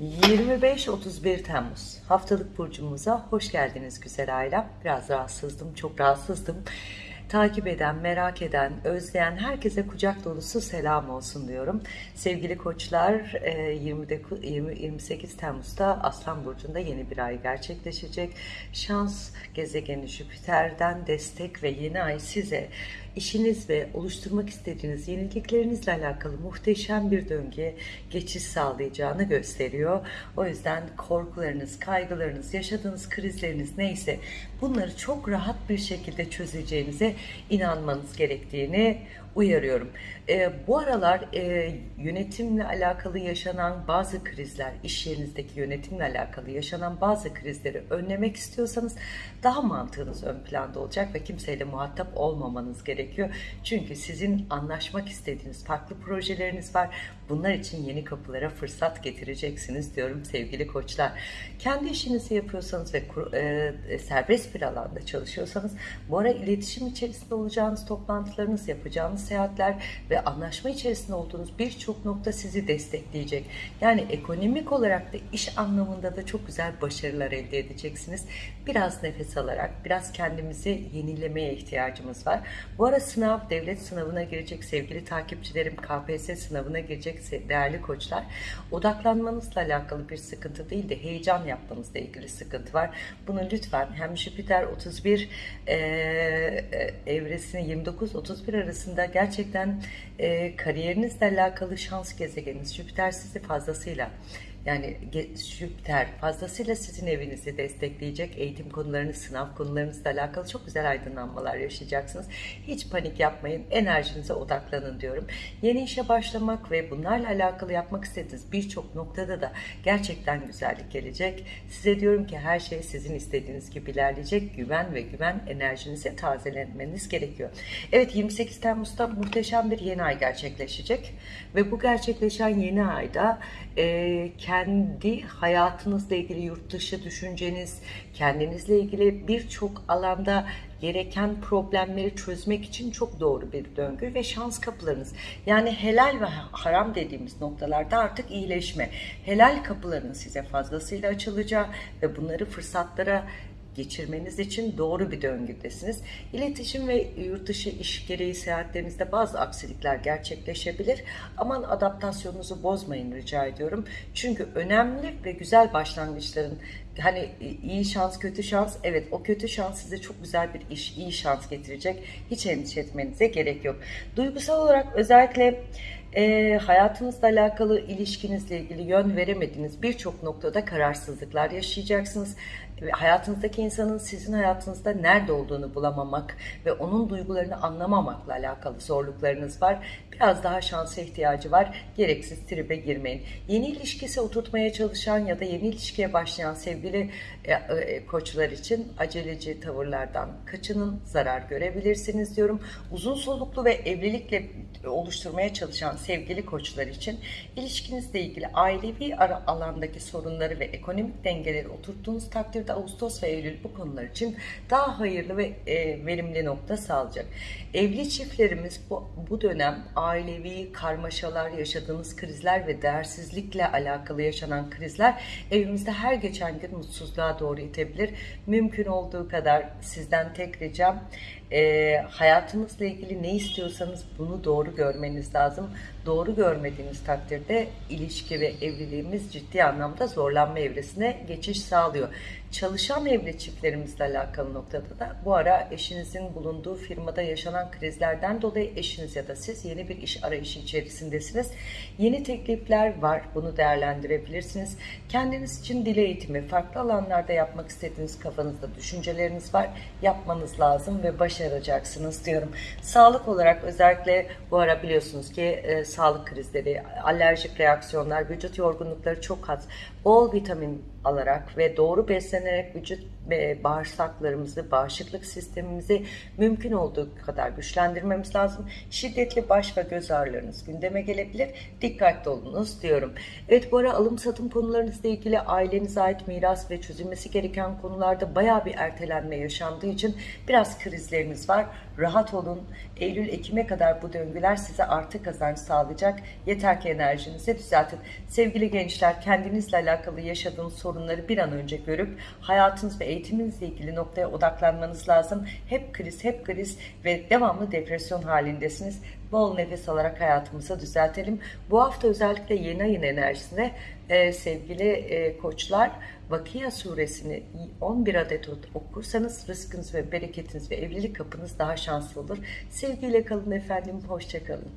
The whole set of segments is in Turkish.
25-31 Temmuz haftalık burcumuza hoş geldiniz güzel ailem. Biraz rahatsızdım, çok rahatsızdım. Takip eden, merak eden, özleyen herkese kucak dolusu selam olsun diyorum. Sevgili koçlar 20'de, 20, 28 Temmuz'da Aslan Burcu'nda yeni bir ay gerçekleşecek. Şans gezegeni Jüpiter'den destek ve yeni ay size işiniz ve oluşturmak istediğiniz yeniliklerinizle alakalı muhteşem bir döngüye geçiş sağlayacağını gösteriyor. O yüzden korkularınız, kaygılarınız, yaşadığınız krizleriniz neyse bunları çok rahat bir şekilde çözeceğinize inanmanız gerektiğini uyarıyorum. E, bu aralar e, yönetimle alakalı yaşanan bazı krizler, iş yerinizdeki yönetimle alakalı yaşanan bazı krizleri önlemek istiyorsanız daha mantığınız ön planda olacak ve kimseyle muhatap olmamanız gerekiyor. Çünkü sizin anlaşmak istediğiniz farklı projeleriniz var. Bunlar için yeni kapılara fırsat getireceksiniz diyorum sevgili koçlar. Kendi işinizi yapıyorsanız ve e, serbest bir alanda çalışıyorsanız bu ara iletişim içerisinde olacağınız toplantılarınız yapacağınız seyahatler ve anlaşma içerisinde olduğunuz birçok nokta sizi destekleyecek. Yani ekonomik olarak da iş anlamında da çok güzel başarılar elde edeceksiniz. Biraz nefes alarak, biraz kendimizi yenilemeye ihtiyacımız var. Bu ara sınav, devlet sınavına girecek sevgili takipçilerim, KPSS sınavına girecek değerli koçlar. Odaklanmanızla alakalı bir sıkıntı değil de heyecan yapmanızla ilgili sıkıntı var. Bunu lütfen hem Jüpiter 31 e, evresini 29-31 arasında gerçekten e, kariyerinizle alakalı şans gezegeniniz Jüpiter sizi fazlasıyla yani Jüpiter fazlasıyla sizin evinizi destekleyecek. Eğitim konularınız, sınav konularınızla alakalı çok güzel aydınlanmalar yaşayacaksınız. Hiç panik yapmayın. Enerjinize odaklanın diyorum. Yeni işe başlamak ve bunlarla alakalı yapmak istediğiniz birçok noktada da gerçekten güzellik gelecek. Size diyorum ki her şey sizin istediğiniz gibi ilerleyecek. Güven ve güven enerjinizi tazelenmeniz gerekiyor. Evet 28 Temmuz'da muhteşem bir yeni ay gerçekleşecek. Ve bu gerçekleşen yeni ayda e, kendi hayatınızla ilgili yurt dışı düşünceniz, kendinizle ilgili birçok alanda gereken problemleri çözmek için çok doğru bir döngü ve şans kapılarınız. Yani helal ve haram dediğimiz noktalarda artık iyileşme. Helal kapıların size fazlasıyla açılacağı ve bunları fırsatlara geçirmeniz için doğru bir döngüdesiniz. İletişim ve yurt iş gereği seyahatlerinizde bazı aksilikler gerçekleşebilir. Aman adaptasyonunuzu bozmayın rica ediyorum. Çünkü önemli ve güzel başlangıçların hani iyi şans kötü şans evet o kötü şans size çok güzel bir iş iyi şans getirecek hiç endişe etmenize gerek yok duygusal olarak özellikle e, hayatınızla alakalı ilişkinizle ilgili yön veremediğiniz birçok noktada kararsızlıklar yaşayacaksınız hayatınızdaki insanın sizin hayatınızda nerede olduğunu bulamamak ve onun duygularını anlamamakla alakalı zorluklarınız var. Biraz daha şansa ihtiyacı var. Gereksiz tribe girmeyin. Yeni ilişkisi oturtmaya çalışan ya da yeni ilişkiye başlayan sevgili e, e, koçlar için aceleci tavırlardan kaçının zarar görebilirsiniz diyorum. Uzun soluklu ve evlilikle oluşturmaya çalışan sevgili koçlar için ilişkinizle ilgili ailevi ara alandaki sorunları ve ekonomik dengeleri oturttuğunuz takdirde Ağustos ve Eylül bu konular için daha hayırlı ve e, verimli nokta sağlayacak. Evli çiftlerimiz bu, bu dönem ailevi karmaşalar, yaşadığınız krizler ve değersizlikle alakalı yaşanan krizler evimizde her geçen gün mutsuzluğa doğru itebilir. Mümkün olduğu kadar sizden tek ricam e, hayatınızla ilgili ne istiyorsanız bunu doğru görmeniz lazım. Doğru görmediğiniz takdirde ilişki ve evliliğimiz ciddi anlamda zorlanma evresine geçiş sağlıyor. Çalışan evli çiftlerimizle alakalı noktada da bu ara eşinizin bulunduğu firmada yaşanan krizlerden dolayı eşiniz ya da siz yeni bir iş arayışı içerisindesiniz. Yeni teklifler var. Bunu değerlendirebilirsiniz. Kendiniz için dil eğitimi, farklı alanlarda yapmak istediğiniz kafanızda düşünceleriniz var. Yapmanız lazım ve başaracaksınız diyorum. Sağlık olarak özellikle bu ara biliyorsunuz ki e, sağlık krizleri, alerjik reaksiyonlar, vücut yorgunlukları çok az. Bol vitamin alarak ve doğru beslenerek vücut bağırsaklarımızı, bağışıklık sistemimizi mümkün olduğu kadar güçlendirmemiz lazım. Şiddetli baş ve göz ağrılarınız gündeme gelebilir. Dikkatli olunuz diyorum. Evet bu ara alım satım konularınızla ilgili ailenize ait miras ve çözülmesi gereken konularda baya bir ertelenme yaşandığı için biraz krizleriniz var. Rahat olun. Eylül-Ekim'e kadar bu döngüler size artı kazanç sağlayacak. Yeter ki enerjinizi düzeltin. Sevgili gençler kendinizle alakalı yaşadığınız sorunları bir an önce görüp hayatınız ve eğitiminizle ilgili noktaya odaklanmanız lazım. Hep kriz, hep kriz ve devamlı depresyon halindesiniz. Bol nefes alarak hayatımızı düzeltelim. Bu hafta özellikle yeni ayın enerjisinde e, sevgili e, koçlar Vakia suresini 11 adet okursanız rızkınız ve bereketiniz ve evlilik kapınız daha şanslı olur. Sevgiyle kalın efendim, hoşçakalın.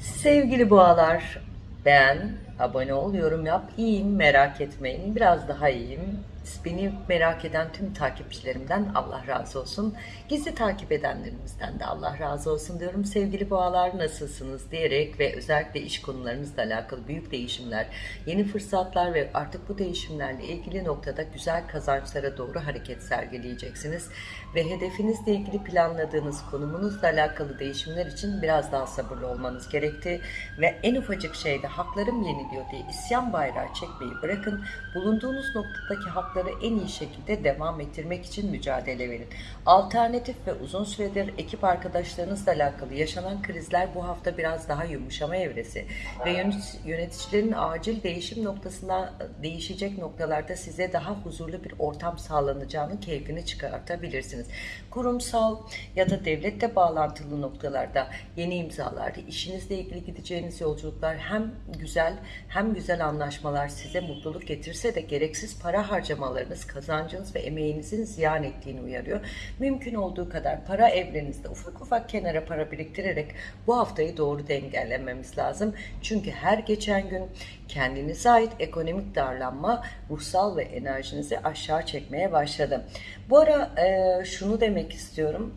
Sevgili boğalar, beğen, abone ol, yorum yap. İyiyim, merak etmeyin. Biraz daha iyiyim. Beni merak eden tüm takipçilerimden Allah razı olsun. Gizli takip edenlerimizden de Allah razı olsun diyorum. Sevgili boğalar nasılsınız diyerek ve özellikle iş konularınızla alakalı büyük değişimler, yeni fırsatlar ve artık bu değişimlerle ilgili noktada güzel kazançlara doğru hareket sergileyeceksiniz. Ve hedefinizle ilgili planladığınız konumunuzla alakalı değişimler için biraz daha sabırlı olmanız gerekti. Ve en ufacık şeyde haklarım yeniliyor diye isyan bayrağı çekmeyi bırakın. Bulunduğunuz noktadaki hakları en iyi şekilde devam ettirmek için mücadele verin. Alternatif ve uzun süredir ekip arkadaşlarınızla alakalı yaşanan krizler bu hafta biraz daha yumuşama evresi ve yöneticilerin acil değişim noktasında değişecek noktalarda size daha huzurlu bir ortam sağlanacağını keyfini çıkartabilirsiniz. Kurumsal ya da devlette bağlantılı noktalarda yeni imzalarda işinizle ilgili gideceğiniz yolculuklar hem güzel hem güzel anlaşmalar size mutluluk getirse de gereksiz para harcamalarınız, kazancınız ve emeğinizin ziyan ettiğini uyarıyor. Mümkün olduğu kadar para evrenizde ufak ufak kenara para biriktirerek bu haftayı doğru dengelememiz lazım. Çünkü her geçen gün kendinize ait ekonomik darlanma ruhsal ve enerjinizi aşağı çekmeye başladı. Bu ara e, şunu demek istiyorum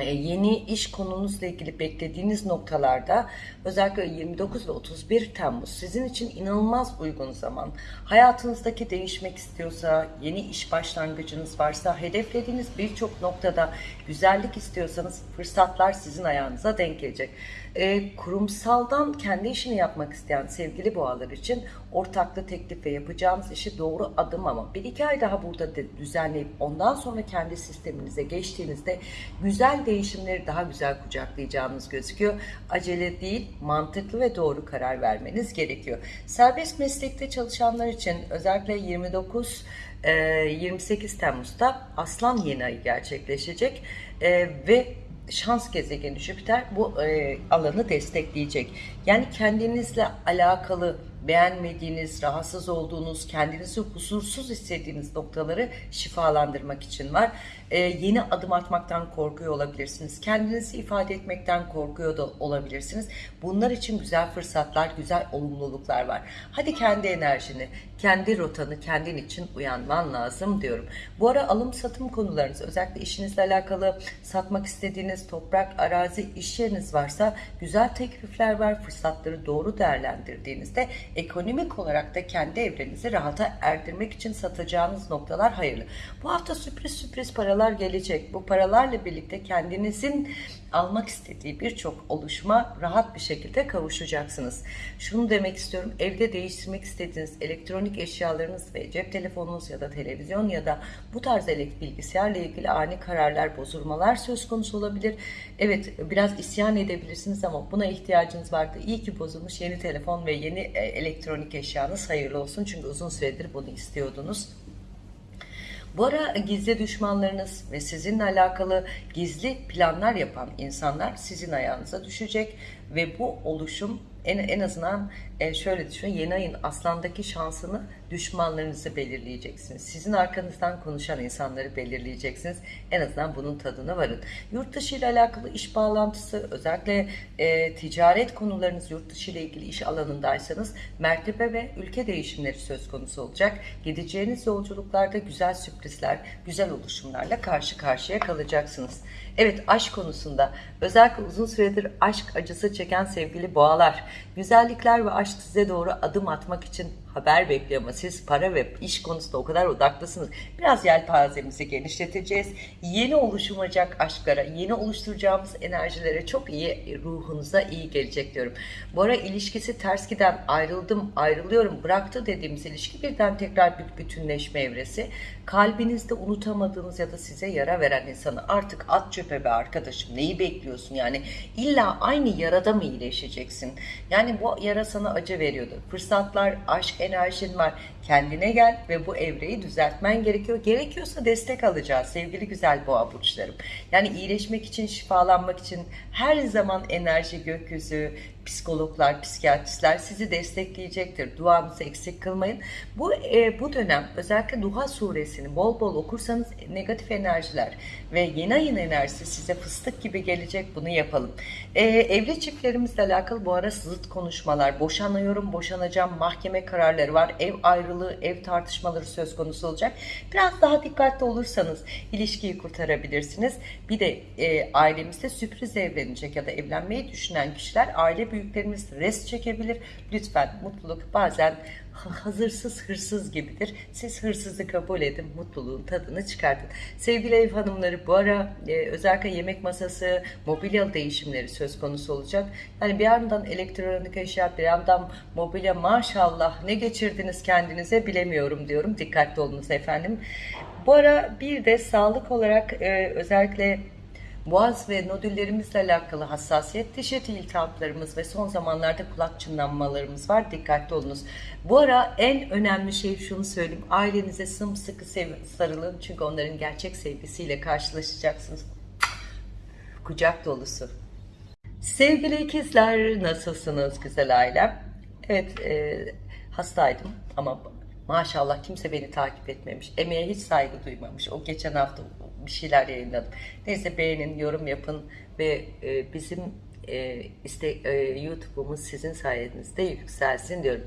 e, yeni iş konunuzla ilgili beklediğiniz noktalarda özellikle 29 ve 31 Temmuz sizin için inanılmaz uygun zaman. Hayatınızdaki değişmek istiyorsa, yeni iş başlangıcınız varsa, hedeflediğiniz birçok noktada güzellik istiyorsanız fırsatlar sizin ayağınıza denk gelecek. E, kurumsaldan kendi işini yapmak isteyen sevgili boğalar için ortaklı teklif ve yapacağınız işi doğru adım ama bir iki ay daha burada düzenleyip ondan sonra kendi sisteminize geçtiğinizde güzel değişimleri daha güzel kucaklayacağınız gözüküyor. Acele değil, mantıklı ve doğru karar vermeniz gerekiyor. Serbest meslekte çalışanlar için özellikle 29 28 Temmuz'da Aslan yeni ayı gerçekleşecek ve şans gezegeni Jüpiter bu e, alanı destekleyecek. Yani kendinizle alakalı beğenmediğiniz, rahatsız olduğunuz, kendinizi huzursuz hissettiğiniz noktaları şifalandırmak için var. Ee, yeni adım atmaktan korkuyor olabilirsiniz. Kendinizi ifade etmekten korkuyor da olabilirsiniz. Bunlar için güzel fırsatlar, güzel olumluluklar var. Hadi kendi enerjini, kendi rotanı kendin için uyanman lazım diyorum. Bu ara alım satım konularınız, özellikle işinizle alakalı satmak istediğiniz toprak, arazi, iş yeriniz varsa güzel teklifler var. Fırsatları doğru değerlendirdiğinizde ekonomik olarak da kendi evrenizi rahata erdirmek için satacağınız noktalar hayırlı. Bu hafta sürpriz sürpriz paralar gelecek. Bu paralarla birlikte kendinizin almak istediği birçok oluşma rahat bir şekilde kavuşacaksınız. Şunu demek istiyorum. Evde değiştirmek istediğiniz elektronik eşyalarınız ve cep telefonunuz ya da televizyon ya da bu tarz bilgisayarla ilgili ani kararlar, bozulmalar söz konusu olabilir. Evet biraz isyan edebilirsiniz ama buna ihtiyacınız vardı. İyi ki bozulmuş yeni telefon ve yeni e, elektronik eşyanız hayırlı olsun. Çünkü uzun süredir bunu istiyordunuz. Bu ara gizli düşmanlarınız ve sizinle alakalı gizli planlar yapan insanlar sizin ayağınıza düşecek. Ve bu oluşum en, en azından e, şöyle düşünün yeni ayın aslandaki şansını düşmanlarınızı belirleyeceksiniz. Sizin arkanızdan konuşan insanları belirleyeceksiniz. En azından bunun tadına varın. Yurt dışı ile alakalı iş bağlantısı özellikle e, ticaret konularınız yurt dışı ile ilgili iş alanındaysanız mertebe ve ülke değişimleri söz konusu olacak. Gideceğiniz yolculuklarda güzel sürprizler, güzel oluşumlarla karşı karşıya kalacaksınız. Evet aşk konusunda özellikle uzun süredir aşk acısı çeken sevgili boğalar, güzellikler ve aşk size doğru adım atmak için haber bekliyor ama siz para ve iş konusunda o kadar odaklısınız. Biraz yelpazemizi genişleteceğiz. Yeni oluşmayacak aşklara, yeni oluşturacağımız enerjilere çok iyi, ruhunuza iyi gelecek diyorum. Bu ara ilişkisi ters giden, ayrıldım, ayrılıyorum, bıraktı dediğimiz ilişki birden tekrar bir bütünleşme evresi. Kalbinizde unutamadığınız ya da size yara veren insanı artık at çöpe be arkadaşım. Neyi bekliyorsun yani? İlla aynı yarada mı iyileşeceksin? Yani bu yara sana acı veriyordu. Fırsatlar, aşk enerjin var. Kendine gel ve bu evreyi düzeltmen gerekiyor. Gerekiyorsa destek alacağız sevgili güzel boğa burçlarım. Yani iyileşmek için, şifalanmak için her zaman enerji gökyüzü, psikologlar, psikiyatristler sizi destekleyecektir. Duanızı eksik kılmayın. Bu e, bu dönem özellikle Duha suresini bol bol okursanız negatif enerjiler ve yeni ayın enerjisi size fıstık gibi gelecek. Bunu yapalım. E, evli çiftlerimizle alakalı bu ara zıt konuşmalar, boşanıyorum, boşanacağım, mahkeme kararları var. Ev ayrılığı, ev tartışmaları söz konusu olacak. Biraz daha dikkatli olursanız ilişkiyi kurtarabilirsiniz. Bir de e, ailemizde sürpriz evlenecek ya da evlenmeyi düşünen kişiler aile büyüklerimiz res çekebilir. Lütfen mutluluk bazen hazırsız hırsız gibidir. Siz hırsızı kabul edin, mutluluğun tadını çıkartın. Sevgili ev hanımları bu ara e, özellikle yemek masası, mobilya değişimleri söz konusu olacak. Yani bir yandan elektronik eşya, bir yandan mobilya maşallah ne geçirdiniz kendinize bilemiyorum diyorum. Dikkatli olunuz efendim. Bu ara bir de sağlık olarak e, özellikle Boğaz ve nodüllerimizle alakalı hassasiyet, diş eti iltihaplarımız ve son zamanlarda kulak çınlanmalarımız var. Dikkatli olunuz. Bu ara en önemli şey şunu söyleyeyim. Ailenize sımsıkı sarılın. Çünkü onların gerçek sevgisiyle karşılaşacaksınız. Kucak dolusu. Sevgili ikizler nasılsınız güzel ailem? Evet e, hastaydım ama maşallah kimse beni takip etmemiş. Emeğe hiç saygı duymamış. O geçen hafta bir şeyler yayınladım. Neyse beğenin, yorum yapın ve e, bizim e, işte e, YouTube'umuz sizin sayenizde yükselsin diyorum.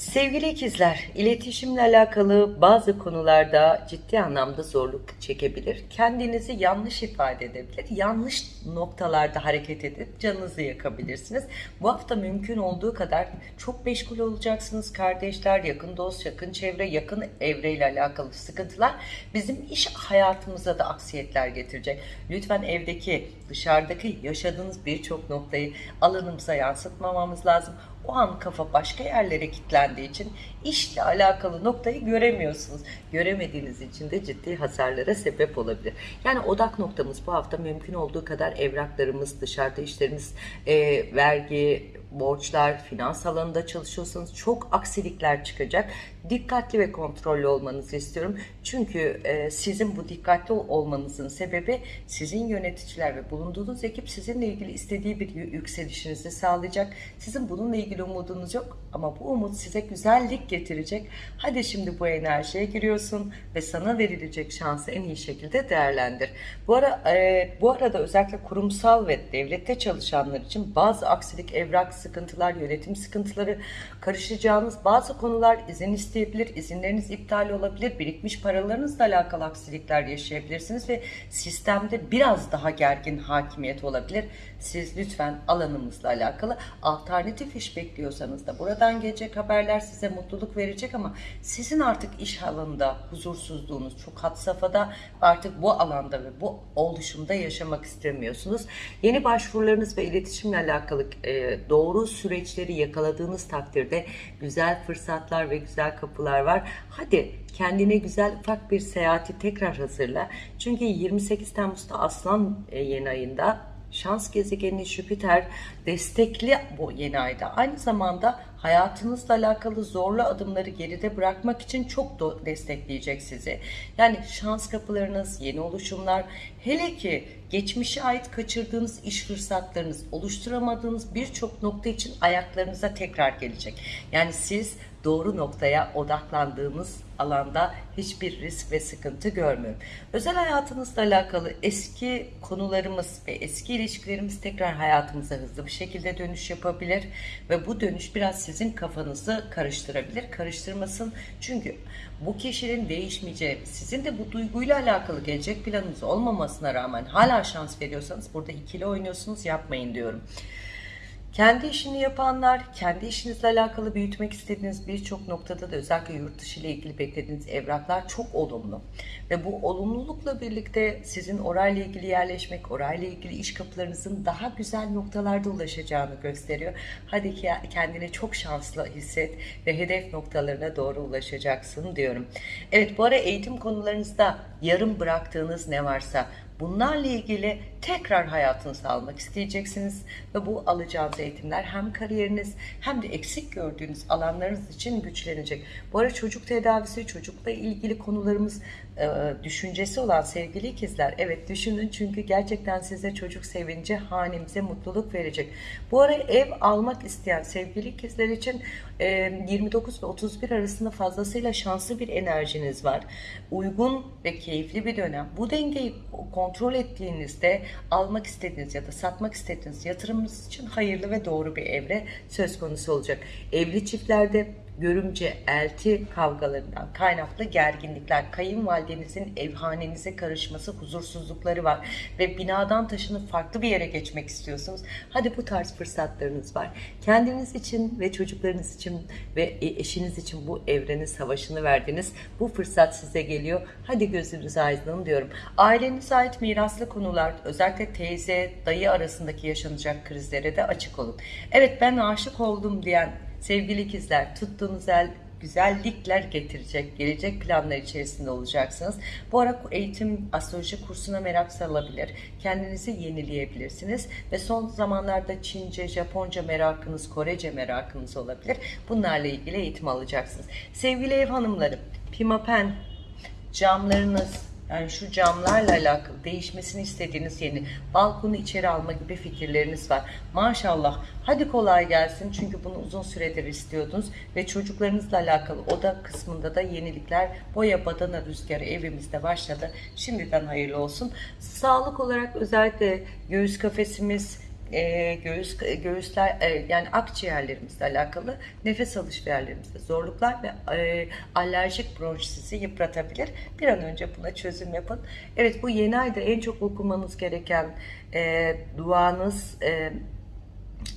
Sevgili ikizler, iletişimle alakalı bazı konularda ciddi anlamda zorluk çekebilir. Kendinizi yanlış ifade edebilir. Yanlış noktalarda hareket edip canınızı yakabilirsiniz. Bu hafta mümkün olduğu kadar çok meşgul olacaksınız. Kardeşler, yakın dost, yakın çevre, yakın evreyle alakalı sıkıntılar bizim iş hayatımıza da aksiyetler getirecek. Lütfen evdeki, dışarıdaki yaşadığınız birçok noktayı alanımıza yansıtmamamız lazım o an kafa başka yerlere kilitlendiği için işle alakalı noktayı göremiyorsunuz. Göremediğiniz için de ciddi hasarlara sebep olabilir. Yani odak noktamız bu hafta mümkün olduğu kadar evraklarımız, dışarıda işlerimiz, e, vergi, borçlar, finans alanında çalışıyorsanız çok aksilikler çıkacak. Dikkatli ve kontrollü olmanızı istiyorum. Çünkü e, sizin bu dikkatli olmanızın sebebi sizin yöneticiler ve bulunduğunuz ekip sizinle ilgili istediği bir yükselişinizi sağlayacak. Sizin bununla ilgili umudunuz yok ama bu umut size güzellik getirecek. Hadi şimdi bu enerjiye giriyorsun ve sana verilecek şansı en iyi şekilde değerlendir. Bu ara e, bu arada özellikle kurumsal ve devlette çalışanlar için bazı aksilik, evrak sıkıntılar, yönetim sıkıntıları karışacağınız bazı konular izin isteyebilir, izinleriniz iptal olabilir, birikmiş paralarınızla alakalı aksilikler yaşayabilirsiniz ve sistemde biraz daha gergin hakimiyet olabilir. Siz lütfen alanımızla alakalı alternatif iş bekliyorsanız da buradan gelecek haberler size mutluluk verecek ama sizin artık iş alanında huzursuzluğunuz çok had safhada artık bu alanda ve bu oluşumda yaşamak istemiyorsunuz. Yeni başvurularınız ve iletişimle alakalı e, doğru süreçleri yakaladığınız takdirde güzel fırsatlar ve güzel kapılar var. Hadi kendine güzel ufak bir seyahati tekrar hazırla. Çünkü 28 Temmuz'da Aslan e, yeni ayında şans gezegeni Jüpiter destekli bu yeni ayda. Aynı zamanda hayatınızla alakalı zorlu adımları geride bırakmak için çok destekleyecek sizi. Yani şans kapılarınız, yeni oluşumlar, hele ki geçmişe ait kaçırdığınız iş fırsatlarınız, oluşturamadığınız birçok nokta için ayaklarınıza tekrar gelecek. Yani siz doğru noktaya odaklandığımız alanda hiçbir risk ve sıkıntı görmüyorum. Özel hayatınızla alakalı eski konularımız ve eski ilişkilerimiz tekrar hayatımıza hızlı bir şekilde dönüş yapabilir ve bu dönüş biraz sizin kafanızı karıştırabilir. Karıştırmasın çünkü bu kişinin değişmeyeceği, sizin de bu duyguyla alakalı gelecek planınız olmamasına rağmen hala şans veriyorsanız burada ikili oynuyorsunuz yapmayın diyorum. Kendi işini yapanlar, kendi işinizle alakalı büyütmek istediğiniz birçok noktada da özellikle yurt dışı ile ilgili beklediğiniz evraklar çok olumlu. Ve bu olumlulukla birlikte sizin orayla ilgili yerleşmek, orayla ilgili iş kapılarınızın daha güzel noktalarda ulaşacağını gösteriyor. Hadi ki kendini çok şanslı hisset ve hedef noktalarına doğru ulaşacaksın diyorum. Evet bu ara eğitim konularınızda yarım bıraktığınız ne varsa Bunlarla ilgili tekrar hayatınızı almak isteyeceksiniz ve bu alacağınız eğitimler hem kariyeriniz hem de eksik gördüğünüz alanlarınız için güçlenecek. Bu arada çocuk tedavisi, çocukla ilgili konularımız e, düşüncesi olan sevgili ikizler. Evet düşünün çünkü gerçekten size çocuk sevinci hanemize mutluluk verecek. Bu ara ev almak isteyen sevgili ikizler için 29 e, ve 31 arasında fazlasıyla şanslı bir enerjiniz var. Uygun ve keyifli bir dönem. Bu dengeyi kontrol ettiğinizde almak istediğiniz ya da satmak istediğiniz yatırımınız için hayırlı ve doğru bir evre söz konusu olacak. Evli çiftlerde görümce, elti kavgalarından kaynaklı gerginlikler, kayınvalidenizin evhanenize karışması, huzursuzlukları var ve binadan taşınıp farklı bir yere geçmek istiyorsunuz. Hadi bu tarz fırsatlarınız var. Kendiniz için ve çocuklarınız için ve eşiniz için bu evrenin savaşını verdiniz. Bu fırsat size geliyor. Hadi gözünüz aydın diyorum. Ailenize ait miraslı konular, özellikle teyze, dayı arasındaki yaşanacak krizlere de açık olun. Evet ben aşık oldum diyen Sevgili ikizler tuttuğunuz el güzellikler getirecek, gelecek planlar içerisinde olacaksınız. Bu ara eğitim astroloji kursuna merak salabilir. Kendinizi yenileyebilirsiniz ve son zamanlarda Çince, Japonca merakınız, Korece merakınız olabilir. Bunlarla ilgili eğitim alacaksınız. Sevgili ev hanımlarım, pimapen, camlarınız, yani şu camlarla alakalı değişmesini istediğiniz yeni balkonu içeri alma gibi fikirleriniz var. Maşallah. Hadi kolay gelsin. Çünkü bunu uzun süredir istiyordunuz ve çocuklarınızla alakalı oda kısmında da yenilikler boya badana rüzgarı evimizde başladı. Şimdiden hayırlı olsun. Sağlık olarak özellikle göğüs kafesimiz, e, göğüs göğüsler e, yani akciğerlerimizle alakalı nefes alış yerlerimizde zorluklar ve e, alerjik bronşisi yıpratabilir. Bir an önce buna çözüm yapın. Evet bu yeni ayda en çok okumanız gereken e, duanız e,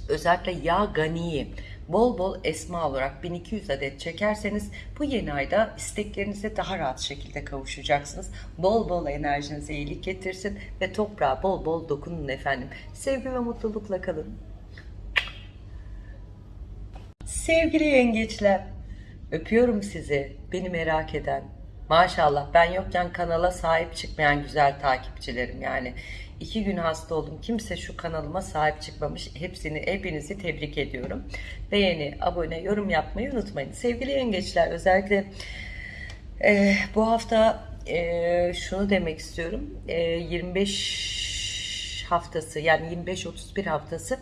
özellikle ya ganiyi bol bol esma olarak 1200 adet çekerseniz bu yeni ayda isteklerinize daha rahat şekilde kavuşacaksınız. Bol bol enerjinize iyilik getirsin ve toprağa bol bol dokunun efendim. Sevgi ve mutlulukla kalın. Sevgili yengeçler, öpüyorum sizi, beni merak eden. Maşallah ben yokken kanala sahip çıkmayan güzel takipçilerim yani. İki gün hasta oldum. Kimse şu kanalıma sahip çıkmamış. Hepsini, hepinizi tebrik ediyorum. Beğeni, abone, yorum yapmayı unutmayın. Sevgili yengeçler özellikle e, bu hafta e, şunu demek istiyorum. E, 25 haftası yani 25-31 haftası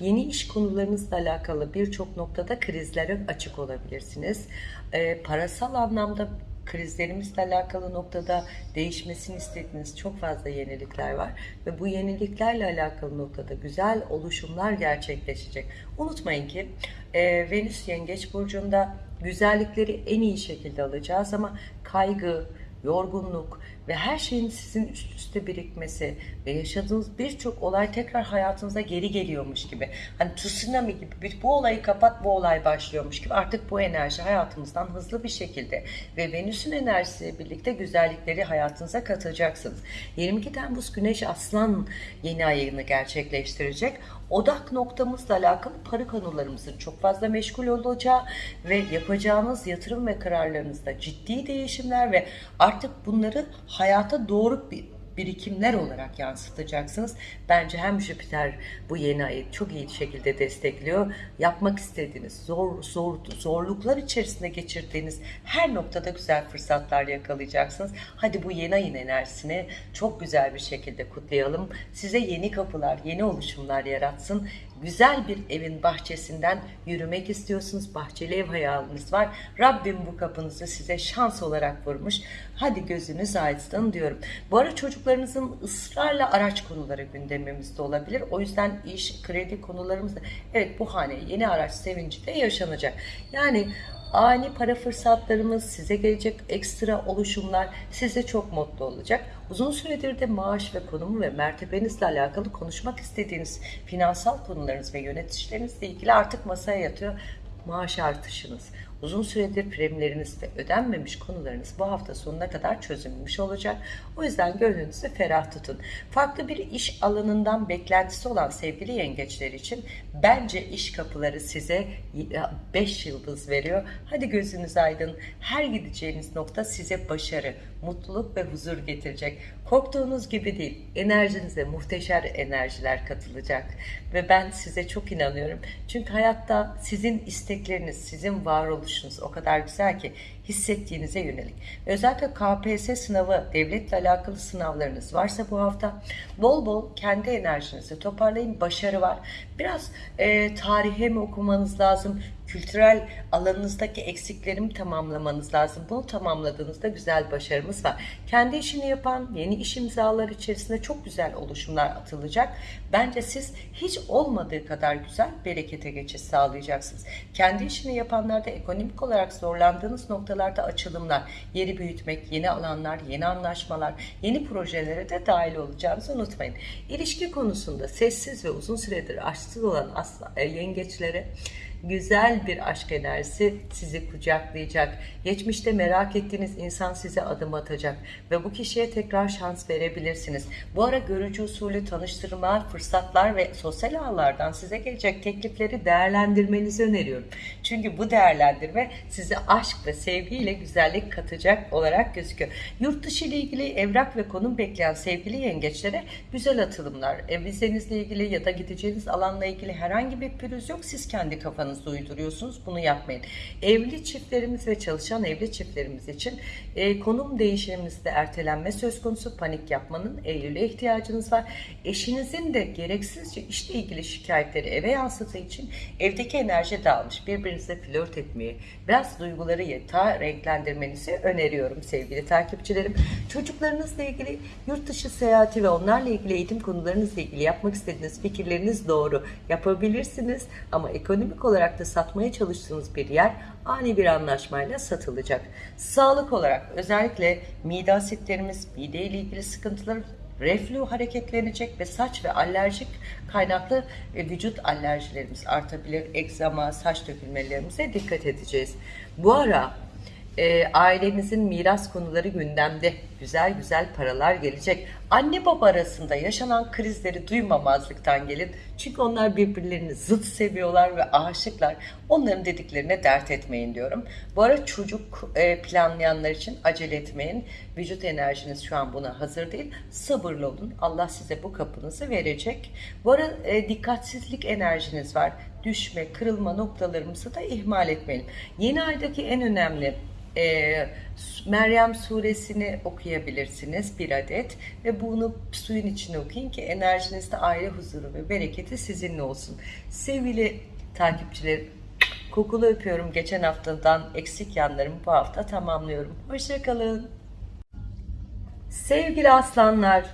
yeni iş konularınızla alakalı birçok noktada krizlere açık olabilirsiniz. E, parasal anlamda krizlerimizle alakalı noktada değişmesini istediğiniz çok fazla yenilikler var ve bu yeniliklerle alakalı noktada güzel oluşumlar gerçekleşecek. Unutmayın ki e, Venüs Yengeç Burcu'nda güzellikleri en iyi şekilde alacağız ama kaygı, yorgunluk ve her şeyin sizin üst üste birikmesi ve yaşadığınız birçok olay tekrar hayatınıza geri geliyormuş gibi. Hani tsunami gibi bir, bu olayı kapat bu olay başlıyormuş gibi artık bu enerji hayatımızdan hızlı bir şekilde ve Venüs'ün enerjisiyle birlikte güzellikleri hayatınıza katacaksınız. 22 Temmuz Güneş Aslan yeni ayını gerçekleştirecek odak noktamızla alakalı para konularımızın çok fazla meşgul olacağı ve yapacağınız yatırım ve kararlarınızda ciddi değişimler ve artık bunları hayata doğru bir birikimler olarak yansıtacaksınız. Bence hem Jüpiter bu yeni ayı çok iyi şekilde destekliyor. Yapmak istediğiniz, zor, zor zorluklar içerisinde geçirdiğiniz her noktada güzel fırsatlar yakalayacaksınız. Hadi bu yeni ayın enerjisini çok güzel bir şekilde kutlayalım. Size yeni kapılar, yeni oluşumlar yaratsın güzel bir evin bahçesinden yürümek istiyorsunuz. Bahçeli ev hayaliniz var. Rabbim bu kapınızı size şans olarak vurmuş. Hadi gözünüz aydın diyorum. Bu ara çocuklarınızın ısrarla araç konuları gündemimizde olabilir. O yüzden iş, kredi konularımızda evet bu hane yeni araç sevinci de yaşanacak. Yani ani para fırsatlarımız, size gelecek ekstra oluşumlar size çok mutlu olacak. Uzun süredir de maaş ve konumu ve mertebenizle alakalı konuşmak istediğiniz finansal konularınız ve yöneticilerinizle ilgili artık masaya yatıyor maaş artışınız, uzun süredir primleriniz ve ödenmemiş konularınız bu hafta sonuna kadar çözülmüş olacak. O yüzden gönlünüzü ferah tutun. Farklı bir iş alanından beklentisi olan sevgili yengeçler için bence iş kapıları size 5 yıldız veriyor. Hadi gözünüz aydın. Her gideceğiniz nokta size başarı, mutluluk ve huzur getirecek. Korktuğunuz gibi değil. Enerjinize muhteşem enerjiler katılacak. Ve ben size çok inanıyorum. Çünkü hayatta sizin istekleriniz, sizin varoluşunuz o kadar güzel ki hissettiğinize yönelik. Özellikle KPSS sınavı, devletle alakalı sınavlarınız varsa bu hafta bol bol kendi enerjinizi toparlayın. Başarı var. Biraz e, tarihe mi okumanız lazım? Kültürel alanınızdaki eksiklerimi tamamlamanız lazım. Bunu tamamladığınızda güzel başarımız var. Kendi işini yapan yeni iş imzalar içerisinde çok güzel oluşumlar atılacak. Bence siz hiç olmadığı kadar güzel berekete geçiş sağlayacaksınız. Kendi işini yapanlarda ekonomik olarak zorlandığınız noktalarda açılımlar, yeri büyütmek, yeni alanlar, yeni anlaşmalar, yeni projelere de dahil olacağınızı unutmayın. İlişki konusunda sessiz ve uzun süredir aşksız olan asla, e, yengeçlere güzel bir aşk enerjisi sizi kucaklayacak. Geçmişte merak ettiğiniz insan size adım atacak ve bu kişiye tekrar şans verebilirsiniz. Bu ara görücü usulü tanıştırma, fırsatlar ve sosyal ağlardan size gelecek teklifleri değerlendirmenizi öneriyorum. Çünkü bu değerlendirme size aşk ve sevgiyle güzellik katacak olarak gözüküyor. Yurt dışı ile ilgili evrak ve konum bekleyen sevgili yengeçlere güzel atılımlar, vizenizle ilgili ya da gideceğiniz alanla ilgili herhangi bir pürüz yok. Siz kendi kafanızda kafanızda uyduruyorsunuz. Bunu yapmayın. Evli çiftlerimiz ve çalışan evli çiftlerimiz için e, konum değişimimizde ertelenme söz konusu. Panik yapmanın Eylül'e ihtiyacınız var. Eşinizin de gereksizce işle ilgili şikayetleri eve yansıttığı için evdeki enerji dağılmış. Birbirinizle flört etmeyi, biraz duyguları yeta renklendirmenizi öneriyorum sevgili takipçilerim. Çocuklarınızla ilgili yurt dışı seyahati ve onlarla ilgili eğitim konularınızla ilgili yapmak istediğiniz fikirleriniz doğru. Yapabilirsiniz ama ekonomik olarak olarak da satmaya çalıştığınız bir yer ani bir anlaşmayla satılacak. Sağlık olarak özellikle mide asitlerimiz, mide ile ilgili sıkıntılar reflü hareketlenecek ve saç ve alerjik kaynaklı e, vücut alerjilerimiz artabilir. Egzama, saç dökülmelerimize dikkat edeceğiz. Bu ara e, ailenizin miras konuları gündemde. Güzel güzel paralar gelecek. Anne baba arasında yaşanan krizleri duymamazlıktan gelin. Çünkü onlar birbirlerini zıt seviyorlar ve aşıklar. Onların dediklerine dert etmeyin diyorum. Bu ara çocuk e, planlayanlar için acele etmeyin. Vücut enerjiniz şu an buna hazır değil. Sabırlı olun. Allah size bu kapınızı verecek. Bu ara e, dikkatsizlik enerjiniz var. Düşme, kırılma noktalarımızı da ihmal etmeyin. Yeni aydaki en önemli e, Meryem suresini okuyabilirsiniz bir adet ve bunu suyun içine okuyun ki enerjinizde aile huzuru ve bereketi sizinle olsun. Sevgili takipçilerim kokulu öpüyorum. Geçen haftadan eksik yanlarımı bu hafta tamamlıyorum. Hoşçakalın. Sevgili aslanlar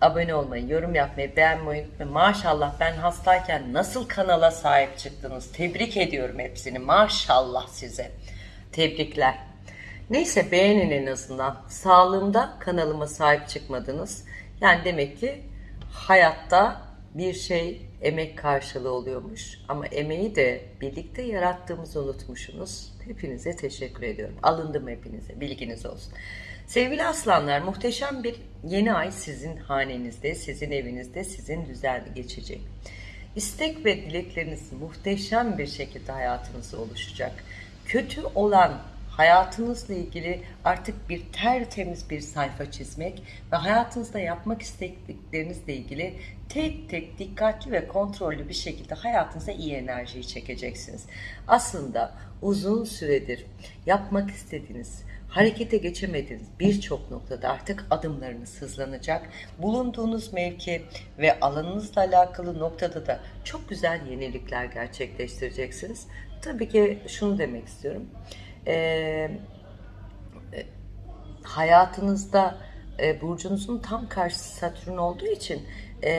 abone olmayı, yorum yapmayı, beğenmeyi unutmayın. Maşallah ben hastayken nasıl kanala sahip çıktınız. Tebrik ediyorum hepsini. Maşallah size. Tebrikler. Neyse beğenin en azından. Sağlığımda kanalıma sahip çıkmadınız. Yani demek ki hayatta bir şey emek karşılığı oluyormuş. Ama emeği de birlikte yarattığımızı unutmuşsunuz. Hepinize teşekkür ediyorum. Alındım hepinize. Bilginiz olsun. Sevgili aslanlar muhteşem bir yeni ay sizin hanenizde, sizin evinizde, sizin düzenli geçecek. İstek ve dilekleriniz muhteşem bir şekilde hayatınızda oluşacak kötü olan hayatınızla ilgili artık bir tertemiz bir sayfa çizmek ve hayatınızda yapmak istediklerinizle ilgili tek tek dikkatli ve kontrollü bir şekilde hayatınıza iyi enerjiyi çekeceksiniz. Aslında uzun süredir yapmak istediğiniz, harekete geçemediğiniz birçok noktada artık adımlarınız hızlanacak. Bulunduğunuz mevki ve alanınızla alakalı noktada da çok güzel yenilikler gerçekleştireceksiniz. Tabii ki şunu demek istiyorum. Ee, hayatınızda e, burcunuzun tam karşısı Satürn olduğu için e,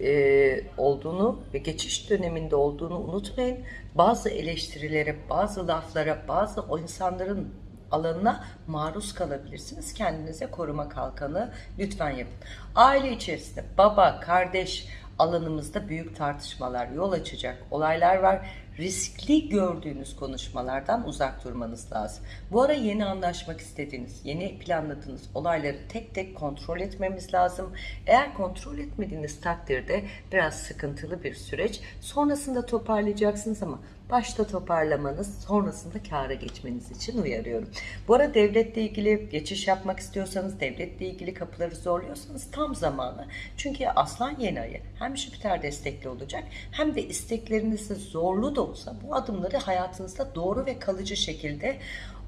e, olduğunu ve geçiş döneminde olduğunu unutmayın. Bazı eleştirilere, bazı laflara, bazı o insanların alanına maruz kalabilirsiniz. Kendinize koruma kalkanı lütfen yapın. Aile içerisinde baba, kardeş alanımızda büyük tartışmalar yol açacak olaylar var. Riskli gördüğünüz konuşmalardan uzak durmanız lazım. Bu ara yeni anlaşmak istediğiniz, yeni planladığınız olayları tek tek kontrol etmemiz lazım. Eğer kontrol etmediğiniz takdirde biraz sıkıntılı bir süreç. Sonrasında toparlayacaksınız ama başta toparlamanız, sonrasında kâra geçmeniz için uyarıyorum. Bu ara devletle ilgili geçiş yapmak istiyorsanız, devletle ilgili kapıları zorluyorsanız tam zamanı. Çünkü Aslan yeni ayı hem Jüpiter destekli olacak hem de isteklerinizde zorlu da olsa bu adımları hayatınızda doğru ve kalıcı şekilde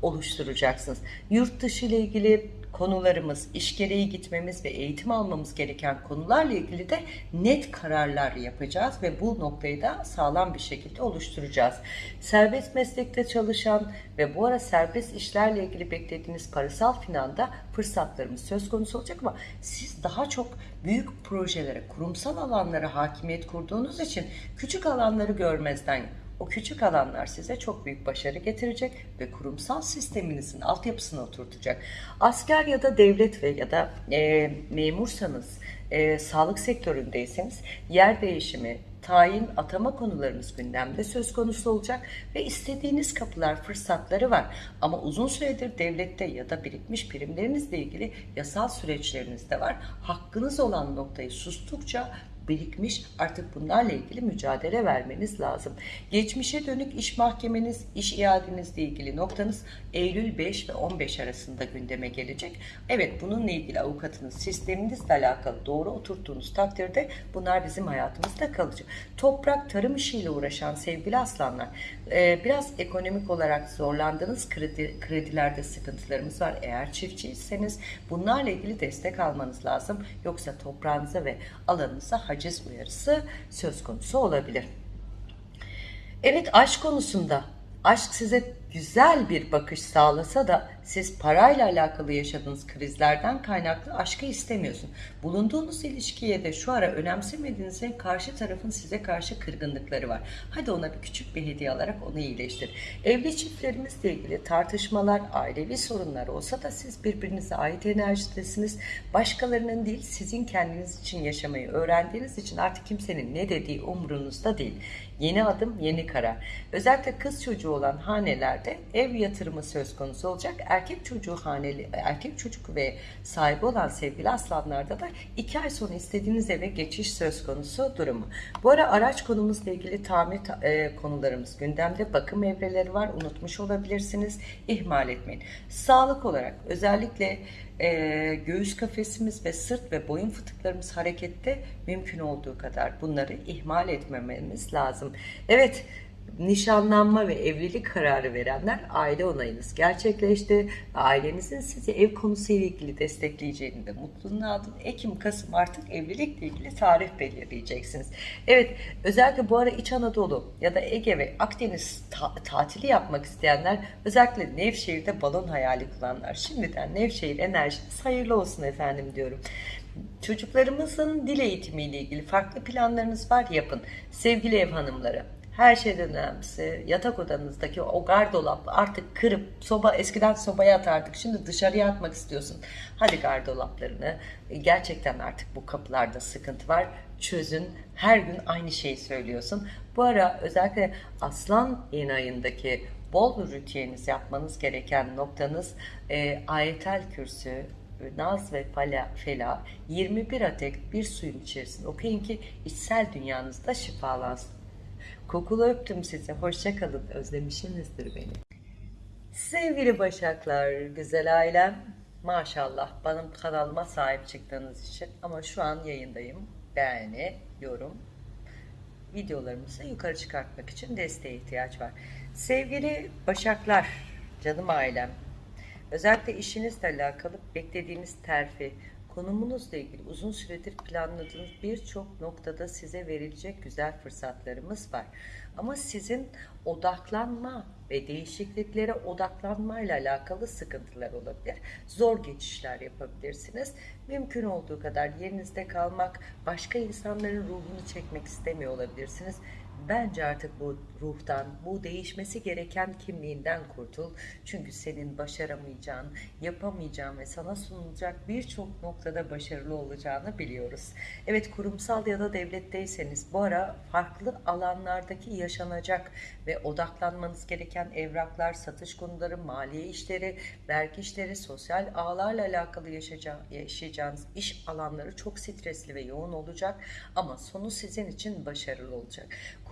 oluşturacaksınız. Yurt dışı ile ilgili konularımız, iş gereği gitmemiz ve eğitim almamız gereken konularla ilgili de net kararlar yapacağız ve bu noktayı da sağlam bir şekilde oluşturacağız. Serbest meslekte çalışan ve bu ara serbest işlerle ilgili beklediğiniz parasal finanda fırsatlarımız söz konusu olacak ama siz daha çok büyük projelere, kurumsal alanlara hakimiyet kurduğunuz için küçük alanları görmezden o küçük alanlar size çok büyük başarı getirecek ve kurumsal sisteminizin altyapısını oturtacak. Asker ya da devlet ve ya da e, memursanız, e, sağlık sektöründeyseniz yer değişimi, tayin, atama konularınız gündemde söz konusu olacak ve istediğiniz kapılar, fırsatları var. Ama uzun süredir devlette ya da birikmiş primlerinizle ilgili yasal süreçleriniz de var. Hakkınız olan noktayı sustukça birikmiş artık bunlarla ilgili mücadele vermeniz lazım. Geçmişe dönük iş mahkemeniz, iş iadenizle ilgili noktanız Eylül 5 ve 15 arasında gündeme gelecek. Evet bununla ilgili avukatınız, sisteminizle alakalı doğru oturttuğunuz takdirde bunlar bizim hayatımızda kalıcı. Toprak, tarım işiyle uğraşan sevgili aslanlar e, biraz ekonomik olarak zorlandığınız kredi, kredilerde sıkıntılarımız var. Eğer çiftçiyseniz bunlarla ilgili destek almanız lazım. Yoksa toprağınıza ve alanınıza haciz uyarısı söz konusu olabilir. Evet aşk konusunda aşk size güzel bir bakış sağlasa da siz parayla alakalı yaşadığınız krizlerden kaynaklı aşkı istemiyorsun. Bulunduğunuz ilişkiye de şu ara önemsemediğinizde karşı tarafın size karşı kırgınlıkları var. Hadi ona bir küçük bir hediye alarak onu iyileştir. Evli çiftlerimizle ilgili tartışmalar, ailevi sorunlar olsa da siz birbirinize ait enerjidesiniz. Başkalarının değil sizin kendiniz için yaşamayı öğrendiğiniz için artık kimsenin ne dediği umurunuzda değil. Yeni adım, yeni karar. Özellikle kız çocuğu olan hanelerde ev yatırımı söz konusu olacak. Erkek çocuğu haneli, erkek çocuk ve sahibi olan sevgili aslanlarda da iki ay sonra istediğiniz eve geçiş söz konusu durumu. Bu ara araç konumuzla ilgili tamir e, konularımız gündemde. Bakım evreleri var. Unutmuş olabilirsiniz. İhmal etmeyin. Sağlık olarak özellikle e, göğüs kafesimiz ve sırt ve boyun fıtıklarımız harekette mümkün olduğu kadar bunları ihmal etmememiz lazım. Evet nişanlanma ve evlilik kararı verenler aile onayınız gerçekleşti. Ailenizin sizi ev konusuyla ilgili destekleyeceğini de mutluluğunu aldın. Ekim, Kasım artık evlilikle ilgili tarih belirleyeceksiniz. Evet özellikle bu ara İç Anadolu ya da Ege ve Akdeniz ta- tatili yapmak isteyenler özellikle Nevşehir'de balon hayali kuranlar şimdiden Nevşehir enerjiniz hayırlı olsun efendim diyorum. Çocuklarımızın dil eğitimiyle ilgili farklı planlarınız var yapın. Sevgili ev hanımları her şeyden önemlisi yatak odanızdaki o gardolap artık kırıp soba eskiden sobaya atardık şimdi dışarıya atmak istiyorsun. Hadi gardolaplarını gerçekten artık bu kapılarda sıkıntı var çözün her gün aynı şeyi söylüyorsun. Bu ara özellikle aslan yeni ayındaki bol ritüeliniz yapmanız gereken noktanız e, ayetel kürsü, Naz ve Fela, Fela 21 adet bir suyun içerisinde okuyun ki içsel dünyanızda şifalansın. Kokulu öptüm size. Hoşça kalın. Özlemişsinizdir beni. Sevgili Başaklar, güzel ailem. Maşallah benim kanalıma sahip çıktığınız için. Ama şu an yayındayım. Beğeni, yorum, videolarımızı yukarı çıkartmak için desteğe ihtiyaç var. Sevgili Başaklar, canım ailem. Özellikle işinizle alakalı beklediğiniz terfi, konumunuzla ilgili uzun süredir planladığınız birçok noktada size verilecek güzel fırsatlarımız var. Ama sizin odaklanma ve değişikliklere odaklanmayla alakalı sıkıntılar olabilir. Zor geçişler yapabilirsiniz. Mümkün olduğu kadar yerinizde kalmak, başka insanların ruhunu çekmek istemiyor olabilirsiniz. Bence artık bu ruhtan, bu değişmesi gereken kimliğinden kurtul. Çünkü senin başaramayacağın, yapamayacağın ve sana sunulacak birçok noktada başarılı olacağını biliyoruz. Evet kurumsal ya da devletteyseniz bu ara farklı alanlardaki yaşanacak ve odaklanmanız gereken evraklar, satış konuları, maliye işleri, vergi işleri, sosyal ağlarla alakalı yaşayacağınız iş alanları çok stresli ve yoğun olacak ama sonu sizin için başarılı olacak.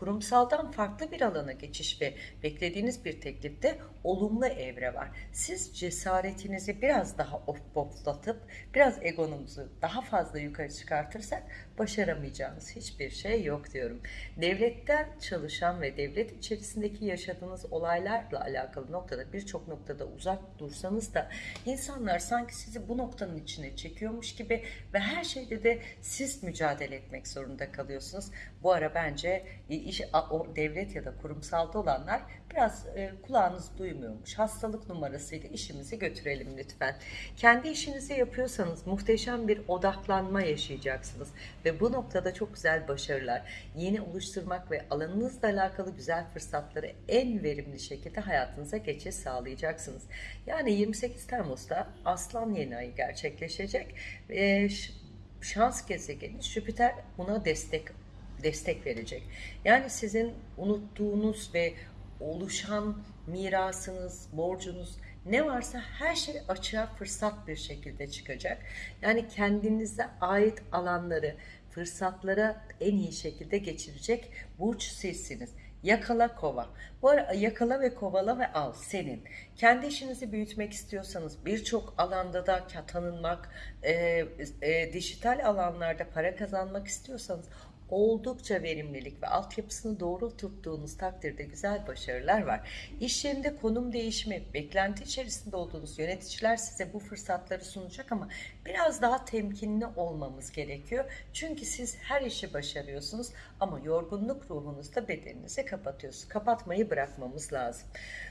Kurumsaldan farklı bir alana geçiş ve beklediğiniz bir teklifte olumlu evre var. Siz cesaretinizi biraz daha oflatıp biraz egonunuzu daha fazla yukarı çıkartırsak başaramayacağınız hiçbir şey yok diyorum. Devletten çalışan ve devlet içerisindeki yaşadığınız olaylarla alakalı noktada birçok noktada uzak dursanız da insanlar sanki sizi bu noktanın içine çekiyormuş gibi ve her şeyde de siz mücadele etmek zorunda kalıyorsunuz. Bu ara bence iş, o devlet ya da kurumsalda olanlar biraz e, kulağınız duymuyormuş. Hastalık numarasıyla işimizi götürelim lütfen. Kendi işinizi yapıyorsanız muhteşem bir odaklanma yaşayacaksınız ve bu noktada çok güzel başarılar, yeni oluşturmak ve alanınızla alakalı güzel fırsatları en verimli şekilde hayatınıza geçiş sağlayacaksınız. Yani 28 Temmuz'da Aslan yeni ayı gerçekleşecek. E, şans gezegeni Jüpiter buna destek destek verecek. Yani sizin unuttuğunuz ve oluşan mirasınız, borcunuz ne varsa her şey açığa fırsat bir şekilde çıkacak. Yani kendinize ait alanları, fırsatlara en iyi şekilde geçirecek burç sizsiniz. Yakala kova. Bu ara yakala ve kovala ve al senin. Kendi işinizi büyütmek istiyorsanız birçok alanda da tanınmak, e, e, dijital alanlarda para kazanmak istiyorsanız oldukça verimlilik ve altyapısını doğru tuttuğunuz takdirde güzel başarılar var. İş yerinde konum değişimi, beklenti içerisinde olduğunuz yöneticiler size bu fırsatları sunacak ama biraz daha temkinli olmamız gerekiyor. Çünkü siz her işi başarıyorsunuz ama yorgunluk ruhunuzda bedeninizi kapatıyorsunuz. Kapatmayı bırakmamız lazım.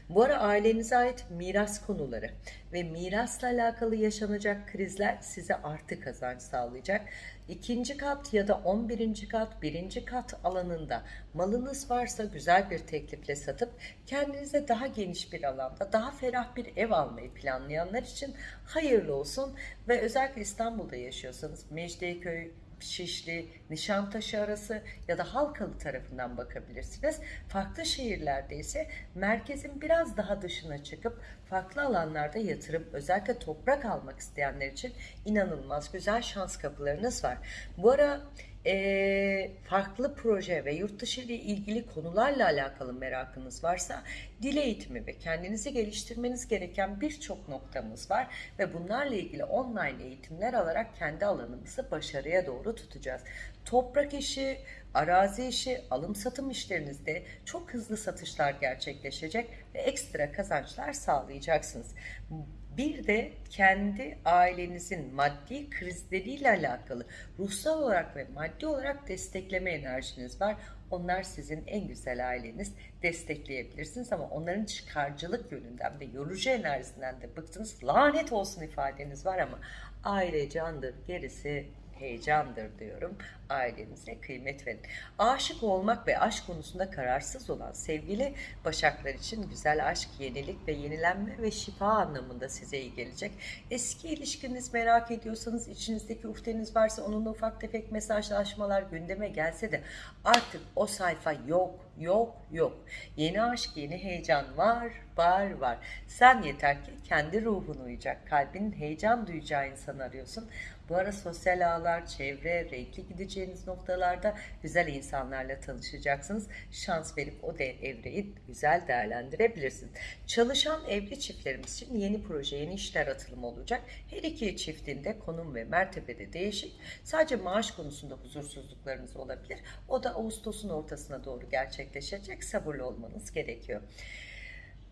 Bu ara ailenize ait miras konuları ve mirasla alakalı yaşanacak krizler size artı kazanç sağlayacak. İkinci kat ya da on birinci kat, birinci kat alanında malınız varsa güzel bir teklifle satıp kendinize daha geniş bir alanda, daha ferah bir ev almayı planlayanlar için hayırlı olsun ve özellikle İstanbul'da yaşıyorsanız Mecidiyeköy, Şişli, Nişantaşı arası ya da Halkalı tarafından bakabilirsiniz. Farklı şehirlerde ise merkezin biraz daha dışına çıkıp farklı alanlarda yatırım, özellikle toprak almak isteyenler için inanılmaz güzel şans kapılarınız var. Bu ara e, farklı proje ve yurt dışı ile ilgili konularla alakalı merakınız varsa dil eğitimi ve kendinizi geliştirmeniz gereken birçok noktamız var ve bunlarla ilgili online eğitimler alarak kendi alanımızı başarıya doğru tutacağız. Toprak işi, arazi işi, alım satım işlerinizde çok hızlı satışlar gerçekleşecek ve ekstra kazançlar sağlayacaksınız. Bir de kendi ailenizin maddi krizleriyle alakalı ruhsal olarak ve maddi olarak destekleme enerjiniz var. Onlar sizin en güzel aileniz destekleyebilirsiniz ama onların çıkarcılık yönünden ve yorucu enerjisinden de bıktınız. Lanet olsun ifadeniz var ama aile candır gerisi heyecandır diyorum. Ailenize kıymet verin. Aşık olmak ve aşk konusunda kararsız olan sevgili Başaklar için güzel aşk, yenilik ve yenilenme ve şifa anlamında size iyi gelecek. Eski ilişkiniz merak ediyorsanız, içinizdeki ufteniz varsa onunla ufak tefek mesajlaşmalar gündeme gelse de artık o sayfa yok, yok, yok. Yeni aşk, yeni heyecan var, var, var. Sen yeter ki kendi ruhun uyacak, kalbinin heyecan duyacağı insan arıyorsun. Bu ara sosyal ağlar, çevre, renkli gideceğiniz noktalarda güzel insanlarla tanışacaksınız. Şans verip o de evreyi güzel değerlendirebilirsiniz. Çalışan evli çiftlerimiz için yeni proje, yeni işler atılımı olacak. Her iki çiftinde konum ve mertebede değişik. Sadece maaş konusunda huzursuzluklarınız olabilir. O da Ağustos'un ortasına doğru gerçekleşecek. Sabırlı olmanız gerekiyor.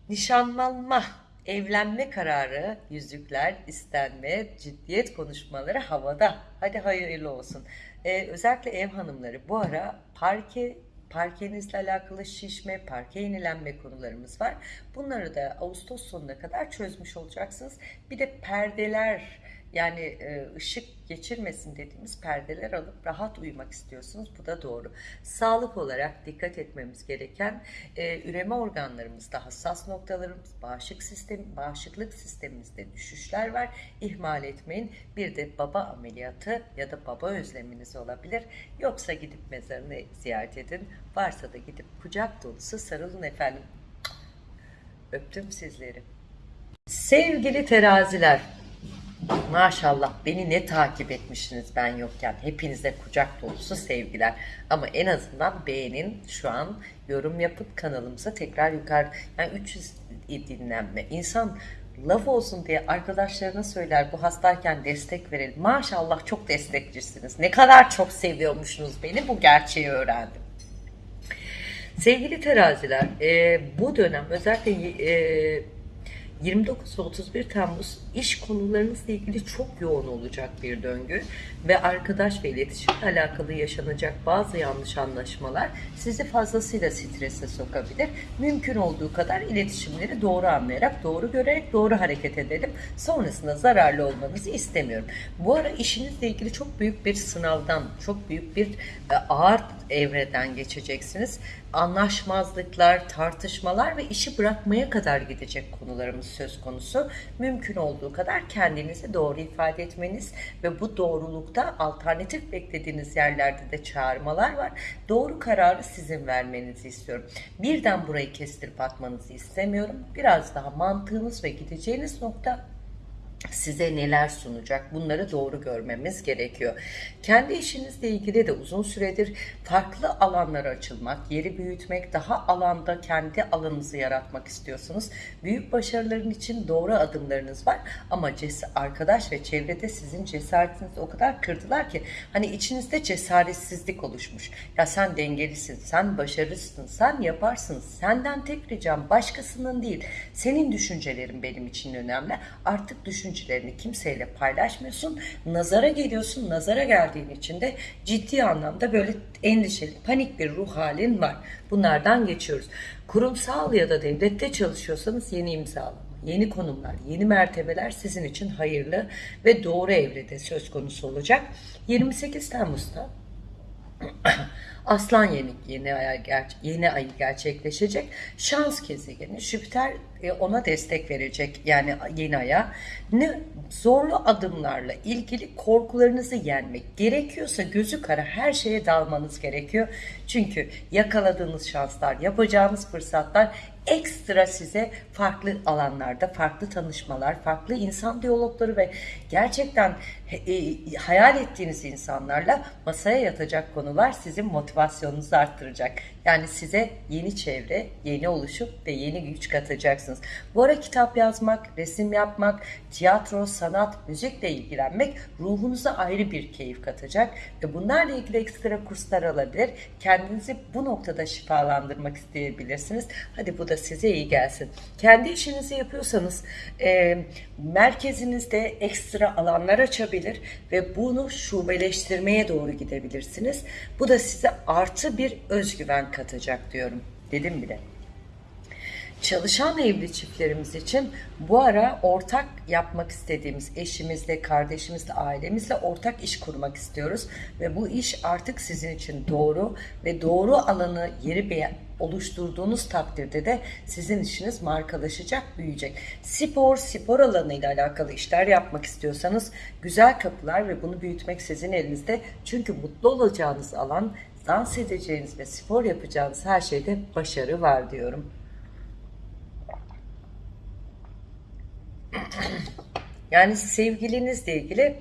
Nişanlanma Evlenme kararı, yüzükler, istenme, ciddiyet konuşmaları havada. Hadi hayırlı olsun. Ee, özellikle ev hanımları bu ara parke parkenizle alakalı şişme, parke yenilenme konularımız var. Bunları da Ağustos sonuna kadar çözmüş olacaksınız. Bir de perdeler yani e, ışık geçirmesin dediğimiz perdeler alıp rahat uyumak istiyorsunuz. Bu da doğru. Sağlık olarak dikkat etmemiz gereken e, üreme organlarımızda hassas noktalarımız, bağışıklık sistemi, bağışıklık sistemimizde düşüşler var. İhmal etmeyin. Bir de baba ameliyatı ya da baba özleminiz olabilir. Yoksa gidip mezarını ziyaret edin. Varsa da gidip kucak dolusu sarılın efendim. Öptüm sizleri. Sevgili teraziler, Maşallah beni ne takip etmişsiniz ben yokken. Hepinize kucak dolusu sevgiler. Ama en azından beğenin şu an yorum yapıp kanalımıza tekrar yukarı yani 300 dinlenme. İnsan laf olsun diye arkadaşlarına söyler bu hastayken destek verelim. Maşallah çok destekçisiniz. Ne kadar çok seviyormuşsunuz beni bu gerçeği öğrendim. Sevgili teraziler, e, bu dönem özellikle e, 29 ve 31 Temmuz iş konularınızla ilgili çok yoğun olacak bir döngü ve arkadaş ve iletişimle alakalı yaşanacak bazı yanlış anlaşmalar sizi fazlasıyla strese sokabilir. Mümkün olduğu kadar iletişimleri doğru anlayarak, doğru görerek, doğru hareket edelim. Sonrasında zararlı olmanızı istemiyorum. Bu ara işinizle ilgili çok büyük bir sınavdan, çok büyük bir e, ağır evreden geçeceksiniz. Anlaşmazlıklar, tartışmalar ve işi bırakmaya kadar gidecek konularımız söz konusu. Mümkün olduğu kadar kendinizi doğru ifade etmeniz ve bu doğrulukta alternatif beklediğiniz yerlerde de çağırmalar var. Doğru kararı sizin vermenizi istiyorum. Birden burayı kestirip atmanızı istemiyorum. Biraz daha mantığınız ve gideceğiniz nokta size neler sunacak bunları doğru görmemiz gerekiyor. Kendi işinizle ilgili de uzun süredir farklı alanlara açılmak, yeri büyütmek, daha alanda kendi alanınızı yaratmak istiyorsunuz. Büyük başarıların için doğru adımlarınız var ama arkadaş ve çevrede sizin cesaretinizi o kadar kırdılar ki hani içinizde cesaretsizlik oluşmuş. Ya sen dengelisin, sen başarısın, sen yaparsın. Senden tek ricam başkasının değil. Senin düşüncelerin benim için önemli. Artık düşün düşüncelerini kimseyle paylaşmıyorsun. Nazara geliyorsun. Nazara geldiğin için de ciddi anlamda böyle endişeli, panik bir ruh halin var. Bunlardan geçiyoruz. Kurumsal ya da devlette çalışıyorsanız yeni imzalama, yeni konumlar, yeni mertebeler sizin için hayırlı ve doğru evrede söz konusu olacak. 28 Temmuz'da Aslan yeni yeni ay yeni ayı gerçekleşecek. Şans gezegeni Jüpiter e, ona destek verecek yani yeni aya. Ne zorlu adımlarla ilgili korkularınızı yenmek gerekiyorsa gözü kara her şeye dalmanız gerekiyor. Çünkü yakaladığınız şanslar, yapacağınız fırsatlar ekstra size farklı alanlarda farklı tanışmalar, farklı insan diyalogları ve gerçekten e, hayal ettiğiniz insanlarla masaya yatacak konular sizin motivasyonunuzu arttıracak. Yani size yeni çevre, yeni oluşup ve yeni güç katacaksınız. Bu ara kitap yazmak, resim yapmak, tiyatro, sanat, müzikle ilgilenmek ruhunuza ayrı bir keyif katacak ve bunlarla ilgili ekstra kurslar alabilir. Kendinizi bu noktada şifalandırmak isteyebilirsiniz. Hadi bu da size iyi gelsin. Kendi işinizi yapıyorsanız e, merkezinizde ekstra alanlar açabilir ve bunu şubeleştirmeye doğru gidebilirsiniz. Bu da size artı bir özgüven katacak diyorum. Dedim bile. Çalışan evli çiftlerimiz için bu ara ortak yapmak istediğimiz eşimizle, kardeşimizle, ailemizle ortak iş kurmak istiyoruz. Ve bu iş artık sizin için doğru ve doğru alanı yeri oluşturduğunuz takdirde de sizin işiniz markalaşacak, büyüyecek. Spor, spor alanıyla alakalı işler yapmak istiyorsanız güzel kapılar ve bunu büyütmek sizin elinizde. Çünkü mutlu olacağınız alan, dans edeceğiniz ve spor yapacağınız her şeyde başarı var diyorum. Yani sevgilinizle ilgili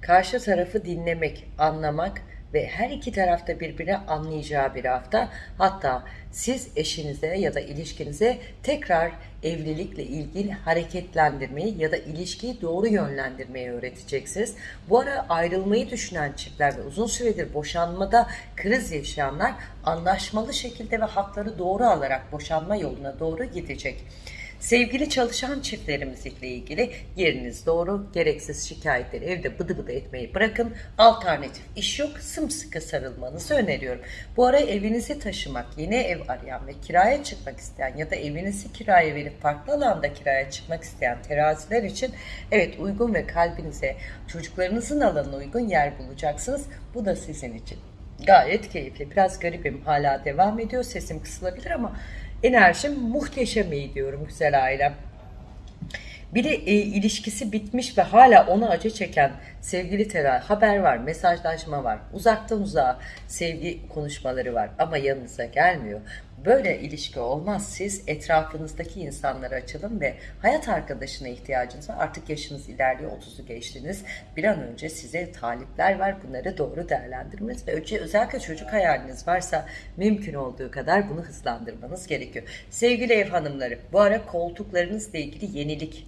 karşı tarafı dinlemek, anlamak ve her iki tarafta birbirine anlayacağı bir hafta. Hatta siz eşinize ya da ilişkinize tekrar evlilikle ilgili hareketlendirmeyi ya da ilişkiyi doğru yönlendirmeyi öğreteceksiniz. Bu ara ayrılmayı düşünen çiftler ve uzun süredir boşanmada kriz yaşayanlar anlaşmalı şekilde ve hakları doğru alarak boşanma yoluna doğru gidecek. Sevgili çalışan çiftlerimizle ilgili yeriniz doğru. Gereksiz şikayetleri evde bıdı bıdı etmeyi bırakın. Alternatif iş yok. Sımsıkı sarılmanızı öneriyorum. Bu ara evinizi taşımak, yeni ev arayan ve kiraya çıkmak isteyen ya da evinizi kiraya verip farklı alanda kiraya çıkmak isteyen teraziler için evet uygun ve kalbinize çocuklarınızın alanına uygun yer bulacaksınız. Bu da sizin için. Gayet keyifli. Biraz garibim. Hala devam ediyor. Sesim kısılabilir ama enerjim muhteşem iyi diyorum güzel ailem. Bir de e, ilişkisi bitmiş ve hala ona acı çeken sevgili Tera haber var, mesajlaşma var, uzaktan uzağa sevgi konuşmaları var ama yanınıza gelmiyor. Böyle ilişki olmaz. Siz etrafınızdaki insanlara açılın ve hayat arkadaşına ihtiyacınız var. Artık yaşınız ilerliyor, 30'u geçtiniz. Bir an önce size talipler var. Bunları doğru değerlendirmeniz ve özellikle çocuk hayaliniz varsa mümkün olduğu kadar bunu hızlandırmanız gerekiyor. Sevgili ev hanımları, bu ara koltuklarınızla ilgili yenilik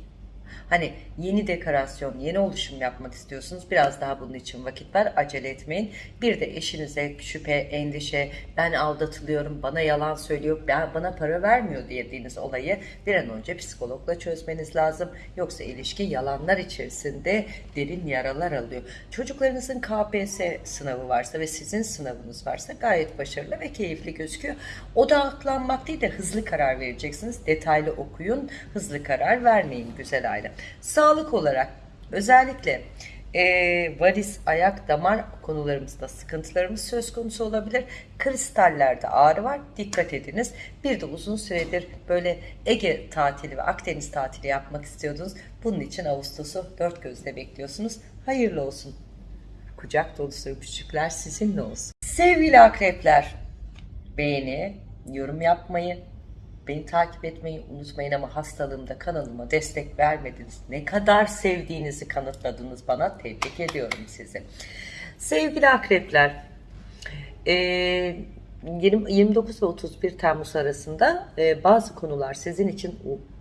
Hani yeni dekorasyon, yeni oluşum yapmak istiyorsunuz. Biraz daha bunun için vakit var. Acele etmeyin. Bir de eşinize şüphe, endişe, ben aldatılıyorum, bana yalan söylüyor, bana para vermiyor dediğiniz olayı bir an önce psikologla çözmeniz lazım. Yoksa ilişki yalanlar içerisinde derin yaralar alıyor. Çocuklarınızın KPSS sınavı varsa ve sizin sınavınız varsa gayet başarılı ve keyifli gözüküyor. Odaklanmak değil de hızlı karar vereceksiniz. Detaylı okuyun, hızlı karar vermeyin güzel aile. Sağlık olarak özellikle e, varis, ayak, damar konularımızda sıkıntılarımız söz konusu olabilir. Kristallerde ağrı var. Dikkat ediniz. Bir de uzun süredir böyle Ege tatili ve Akdeniz tatili yapmak istiyordunuz. Bunun için Ağustos'u dört gözle bekliyorsunuz. Hayırlı olsun. Kucak dolusu öpücükler sizinle olsun. Sevgili akrepler, beğeni, yorum yapmayı, Beni takip etmeyi unutmayın ama hastalığımda kanalıma destek vermediniz. Ne kadar sevdiğinizi kanıtladınız bana. Tebrik ediyorum sizi. Sevgili akrepler, 29 ve 31 Temmuz arasında bazı konular sizin için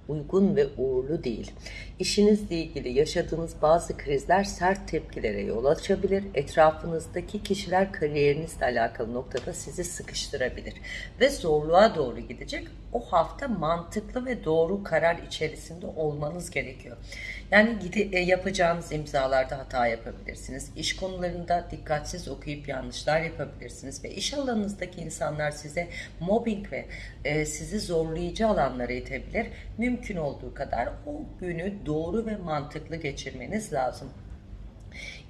uygun ve uğurlu değil. İşinizle ilgili yaşadığınız bazı krizler sert tepkilere yol açabilir. Etrafınızdaki kişiler kariyerinizle alakalı noktada sizi sıkıştırabilir ve zorluğa doğru gidecek. O hafta mantıklı ve doğru karar içerisinde olmanız gerekiyor. Yani gide, yapacağınız imzalarda hata yapabilirsiniz. İş konularında dikkatsiz okuyup yanlışlar yapabilirsiniz ve iş alanınızdaki insanlar size mobbing ve e, sizi zorlayıcı alanlara itebilir. Mümkün olduğu kadar o günü doğru ve mantıklı geçirmeniz lazım.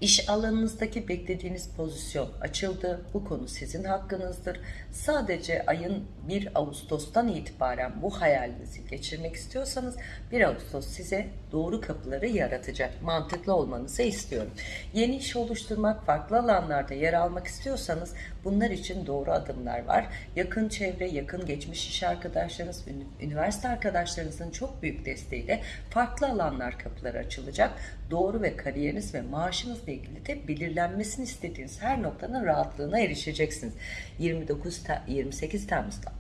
İş alanınızdaki beklediğiniz pozisyon açıldı. Bu konu sizin hakkınızdır. Sadece ayın 1 Ağustos'tan itibaren bu hayalinizi geçirmek istiyorsanız 1 Ağustos size doğru kapıları yaratacak. Mantıklı olmanızı istiyorum. Yeni iş oluşturmak, farklı alanlarda yer almak istiyorsanız bunlar için doğru adımlar var. Yakın çevre, yakın geçmiş iş arkadaşlarınız, üniversite arkadaşlarınızın çok büyük desteğiyle farklı alanlar kapıları açılacak. Doğru ve kariyeriniz ve maaşınızla ilgili de belirlenmesini istediğiniz her noktanın rahatlığına erişeceksiniz. 29 28 Temmuz'da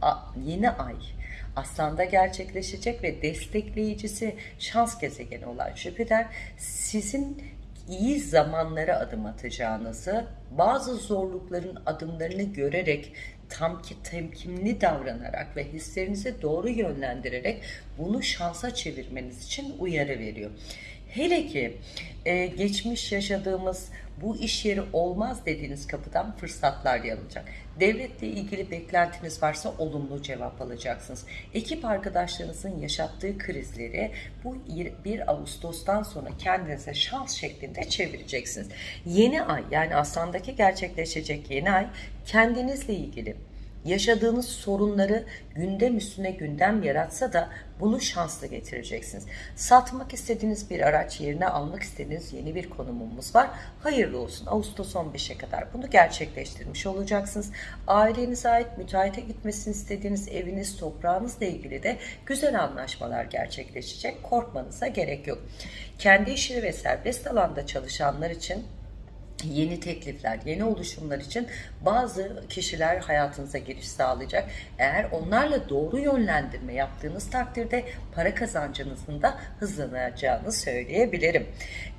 yeni ay Aslan'da gerçekleşecek ve destekleyicisi şans gezegeni olan Jüpiter sizin iyi zamanlara adım atacağınızı, bazı zorlukların adımlarını görerek tam ki temkinli davranarak ve hislerinizi doğru yönlendirerek bunu şansa çevirmeniz için uyarı veriyor. Hele ki e, geçmiş yaşadığımız bu iş yeri olmaz dediğiniz kapıdan fırsatlar yanılacak. Devletle ilgili beklentiniz varsa olumlu cevap alacaksınız. Ekip arkadaşlarınızın yaşattığı krizleri bu 1 Ağustos'tan sonra kendinize şans şeklinde çevireceksiniz. Yeni ay yani Aslan'daki gerçekleşecek yeni ay kendinizle ilgili yaşadığınız sorunları gündem üstüne gündem yaratsa da bunu şansla getireceksiniz. Satmak istediğiniz bir araç yerine almak istediğiniz yeni bir konumumuz var. Hayırlı olsun. Ağustos 15'e kadar bunu gerçekleştirmiş olacaksınız. Ailenize ait müteahhite gitmesini istediğiniz eviniz, toprağınızla ilgili de güzel anlaşmalar gerçekleşecek. Korkmanıza gerek yok. Kendi işini ve serbest alanda çalışanlar için yeni teklifler, yeni oluşumlar için bazı kişiler hayatınıza giriş sağlayacak. Eğer onlarla doğru yönlendirme yaptığınız takdirde para kazancınızın da hızlanacağını söyleyebilirim.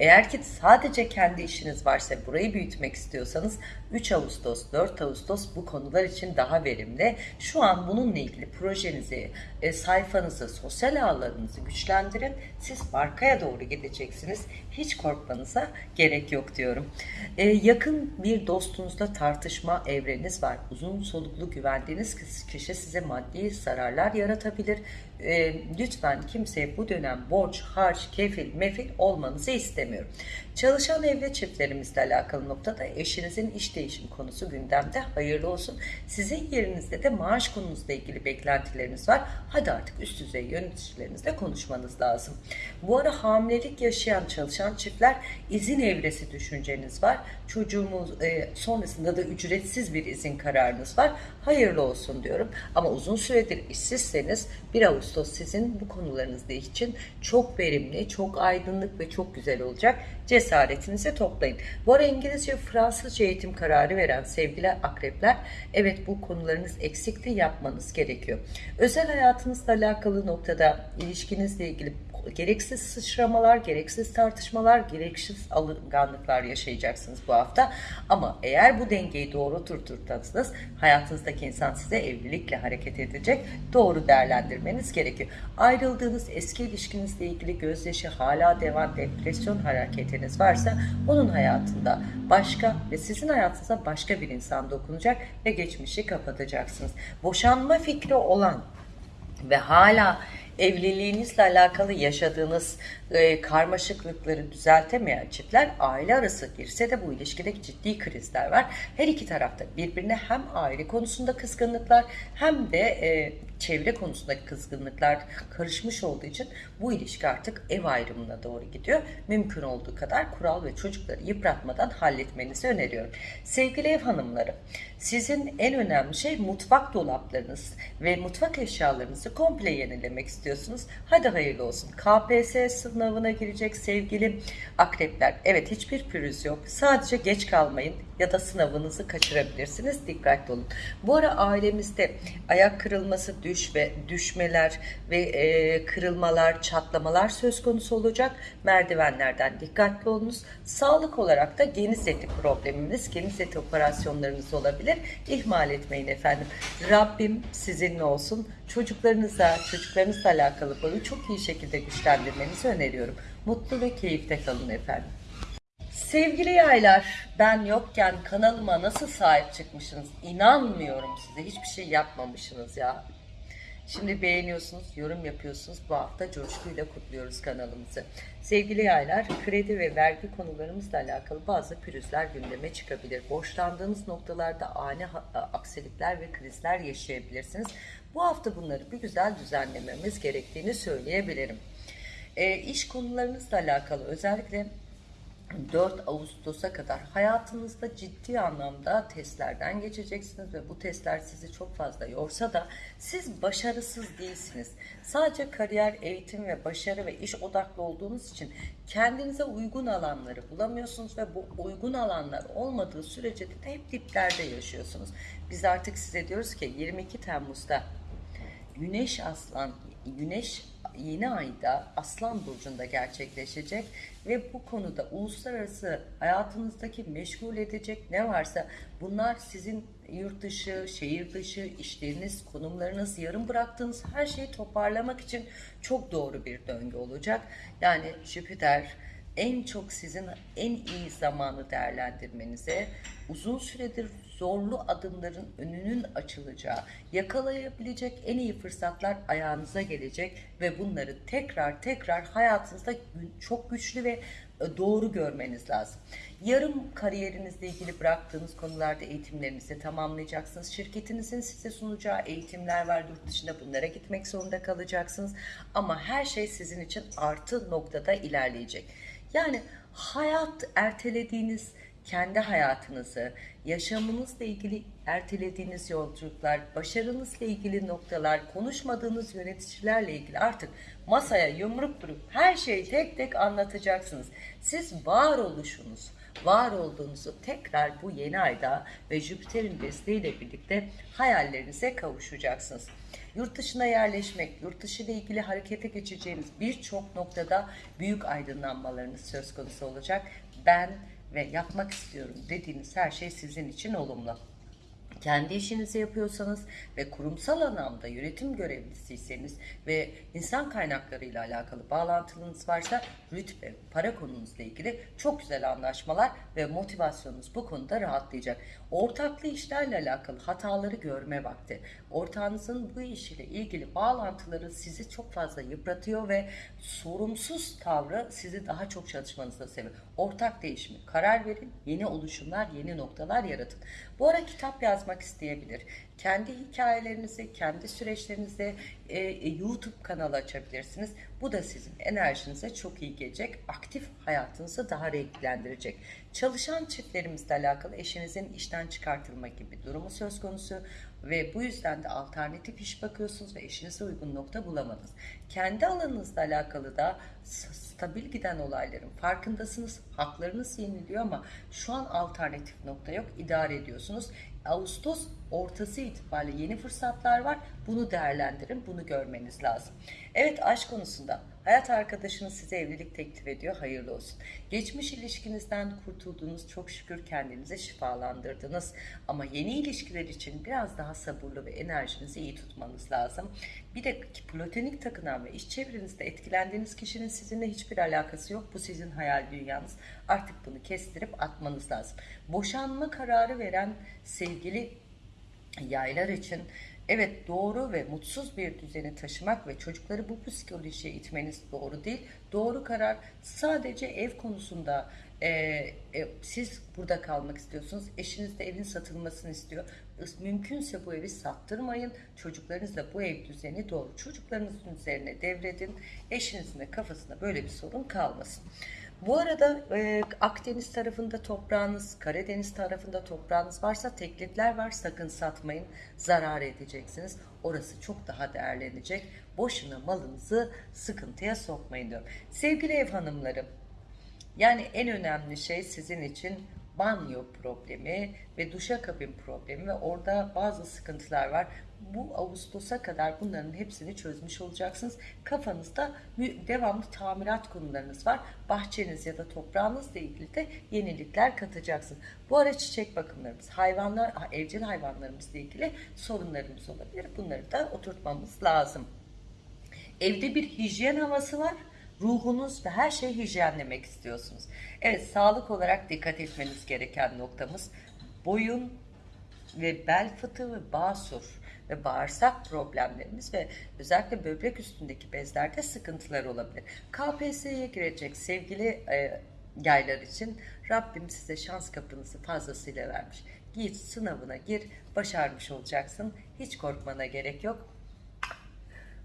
Eğer ki sadece kendi işiniz varsa burayı büyütmek istiyorsanız 3 Ağustos, 4 Ağustos bu konular için daha verimli. Şu an bununla ilgili projenizi, e, sayfanızı, sosyal ağlarınızı güçlendirin. Siz markaya doğru gideceksiniz. Hiç korkmanıza gerek yok diyorum. E, yakın bir dostunuzla tartışma evreniz var. Uzun soluklu güvendiğiniz kişi size maddi zararlar yaratabilir. E, lütfen kimseye bu dönem borç, harç, kefil, mefil olmanızı istemiyorum. Çalışan evli çiftlerimizle alakalı noktada eşinizin iş değişim konusu gündemde. Hayırlı olsun. Sizin yerinizde de maaş konunuzla ilgili beklentileriniz var. Hadi artık üst düzey yöneticilerinizle konuşmanız lazım. Bu ara hamilelik yaşayan çalışan çiftler izin evresi düşünceniz var. Çocuğumuz e, sonrasında da ücretsiz bir izin kararınız var. Hayırlı olsun diyorum. Ama uzun süredir işsizseniz 1 Ağustos sizin bu konularınızda için çok verimli, çok aydınlık ve çok güzel olacak. Cesaretinizi toplayın. Bu ara İngilizce, Fransızca eğitim kararı veren sevgili akrepler, evet bu konularınız eksikti yapmanız gerekiyor. Özel hayatınızla alakalı noktada ilişkinizle ilgili gereksiz sıçramalar, gereksiz tartışmalar, gereksiz alınganlıklar yaşayacaksınız bu hafta. Ama eğer bu dengeyi doğru oturtursanız hayatınızdaki insan size evlilikle hareket edecek. Doğru değerlendirmeniz gerekiyor. Ayrıldığınız eski ilişkinizle ilgili gözyaşı hala devam depresyon hareketiniz varsa onun hayatında başka ve sizin hayatınıza başka bir insan dokunacak ve geçmişi kapatacaksınız. Boşanma fikri olan ve hala evliliğinizle alakalı yaşadığınız e, karmaşıklıkları düzeltemeyen çiftler aile arası girse de bu ilişkide ciddi krizler var. Her iki tarafta birbirine hem aile konusunda kızgınlıklar hem de e, çevre konusundaki kızgınlıklar karışmış olduğu için bu ilişki artık ev ayrımına doğru gidiyor. Mümkün olduğu kadar kural ve çocukları yıpratmadan halletmenizi öneriyorum. Sevgili ev hanımları, sizin en önemli şey mutfak dolaplarınız ve mutfak eşyalarınızı komple yenilemek istiyorsunuz. Hadi hayırlı olsun. KPSS sınavına girecek sevgili akrepler. Evet hiçbir pürüz yok. Sadece geç kalmayın ya da sınavınızı kaçırabilirsiniz. Dikkatli olun. Bu ara ailemizde ayak kırılması, düş ve düşmeler ve e, kırılmalar, çatlamalar söz konusu olacak. Merdivenlerden dikkatli olunuz. Sağlık olarak da geniz eti problemimiz, geniz eti operasyonlarınız olabilir. İhmal etmeyin efendim. Rabbim sizinle olsun. Çocuklarınızla, çocuklarınızla alakalı konuyu çok iyi şekilde güçlendirmenizi öneriyorum. Mutlu ve keyifte kalın efendim. Sevgili yaylar, ben yokken kanalıma nasıl sahip çıkmışsınız? İnanmıyorum size. Hiçbir şey yapmamışsınız ya. Şimdi beğeniyorsunuz, yorum yapıyorsunuz. Bu hafta coşkuyla kutluyoruz kanalımızı. Sevgili yaylar, kredi ve vergi konularımızla alakalı bazı pürüzler gündeme çıkabilir. Borçlandığınız noktalarda ani aksilikler ve krizler yaşayabilirsiniz. Bu hafta bunları bir güzel düzenlememiz gerektiğini söyleyebilirim. E, iş konularınızla alakalı özellikle 4 Ağustos'a kadar hayatınızda ciddi anlamda testlerden geçeceksiniz ve bu testler sizi çok fazla yorsa da siz başarısız değilsiniz. Sadece kariyer, eğitim ve başarı ve iş odaklı olduğunuz için kendinize uygun alanları bulamıyorsunuz ve bu uygun alanlar olmadığı sürece de hep diplerde yaşıyorsunuz. Biz artık size diyoruz ki 22 Temmuz'da Güneş Aslan, Güneş yeni ayda Aslan Burcu'nda gerçekleşecek ve bu konuda uluslararası hayatınızdaki meşgul edecek ne varsa bunlar sizin yurt dışı, şehir dışı, işleriniz, konumlarınız, yarım bıraktığınız her şeyi toparlamak için çok doğru bir döngü olacak. Yani Jüpiter en çok sizin en iyi zamanı değerlendirmenize, uzun süredir zorlu adımların önünün açılacağı, yakalayabilecek en iyi fırsatlar ayağınıza gelecek ve bunları tekrar tekrar hayatınızda çok güçlü ve e, doğru görmeniz lazım. Yarım kariyerinizle ilgili bıraktığınız konularda eğitimlerinizi tamamlayacaksınız. Şirketinizin size sunacağı eğitimler var yurt dışında bunlara gitmek zorunda kalacaksınız. Ama her şey sizin için artı noktada ilerleyecek. Yani hayat ertelediğiniz kendi hayatınızı, yaşamınızla ilgili ertelediğiniz yolculuklar, başarınızla ilgili noktalar, konuşmadığınız yöneticilerle ilgili artık masaya yumruk vurup her şeyi tek tek anlatacaksınız. Siz varoluşunuz, var olduğunuzu tekrar bu yeni ayda ve Jüpiter'in desteğiyle birlikte hayallerinize kavuşacaksınız. Yurt dışına yerleşmek, yurt dışı ile ilgili harekete geçeceğiniz birçok noktada büyük aydınlanmalarınız söz konusu olacak. Ben ve yapmak istiyorum dediğiniz her şey sizin için olumlu kendi işinizi yapıyorsanız ve kurumsal anlamda yönetim görevlisiyseniz ve insan kaynakları ile alakalı bağlantınız varsa rütbe, para konunuzla ilgili çok güzel anlaşmalar ve motivasyonunuz bu konuda rahatlayacak. Ortaklı işlerle alakalı hataları görme vakti. Ortağınızın bu iş ile ilgili bağlantıları sizi çok fazla yıpratıyor ve sorumsuz tavrı sizi daha çok çalışmanıza sebep. Ortak değişimi, karar verin, yeni oluşumlar, yeni noktalar yaratın. Bu ara kitap yazmak isteyebilir. Kendi hikayelerinizi, kendi süreçlerinizi e, e, YouTube kanalı açabilirsiniz. Bu da sizin enerjinize çok iyi gelecek. Aktif hayatınızı daha renklendirecek. Çalışan çiftlerimizle alakalı eşinizin işten çıkartılma gibi durumu söz konusu ve bu yüzden de alternatif iş bakıyorsunuz ve eşinize uygun nokta bulamadınız. Kendi alanınızla alakalı da stabil giden olayların farkındasınız. Haklarınız yeniliyor ama şu an alternatif nokta yok. İdare ediyorsunuz. Ağustos ortası itibariyle yeni fırsatlar var. Bunu değerlendirin, bunu görmeniz lazım. Evet aşk konusunda hayat arkadaşınız size evlilik teklif ediyor, hayırlı olsun. Geçmiş ilişkinizden kurtuldunuz, çok şükür kendinize şifalandırdınız. Ama yeni ilişkiler için biraz daha sabırlı ve enerjinizi iyi tutmanız lazım. Bir de platonik takınan ve iş çevrenizde etkilendiğiniz kişinin sizinle hiçbir alakası yok. Bu sizin hayal dünyanız. Artık bunu kestirip atmanız lazım. Boşanma kararı veren sevgili yaylar için evet doğru ve mutsuz bir düzeni taşımak ve çocukları bu psikolojiye itmeniz doğru değil. Doğru karar sadece ev konusunda e, e, siz burada kalmak istiyorsunuz. Eşiniz de evin satılmasını istiyor. Mümkünse bu evi sattırmayın. Çocuklarınızla bu ev düzeni doğru. Çocuklarınızın üzerine devredin. Eşinizin de kafasında böyle bir sorun kalmasın. Bu arada e, Akdeniz tarafında toprağınız, Karadeniz tarafında toprağınız varsa teklifler var sakın satmayın. Zarar edeceksiniz. Orası çok daha değerlenecek. Boşuna malınızı sıkıntıya sokmayın diyorum. Sevgili ev hanımlarım, yani en önemli şey sizin için banyo problemi ve duşakabin problemi ve orada bazı sıkıntılar var. Bu Ağustos'a kadar bunların hepsini çözmüş olacaksınız. Kafanızda devamlı tamirat konularınız var. Bahçeniz ya da toprağınızla ilgili de yenilikler katacaksınız. Bu ara çiçek bakımlarımız, hayvanlar, evcil hayvanlarımızla ilgili sorunlarımız olabilir. Bunları da oturtmamız lazım. Evde bir hijyen havası var ruhunuz ve her şeyi hijyenlemek istiyorsunuz. Evet sağlık olarak dikkat etmeniz gereken noktamız boyun ve bel fıtığı ve basur ve bağırsak problemlerimiz ve özellikle böbrek üstündeki bezlerde sıkıntılar olabilir. KPSS'ye girecek sevgili e, yaylar için Rabbim size şans kapınızı fazlasıyla vermiş. Git sınavına gir, başarmış olacaksın. Hiç korkmana gerek yok.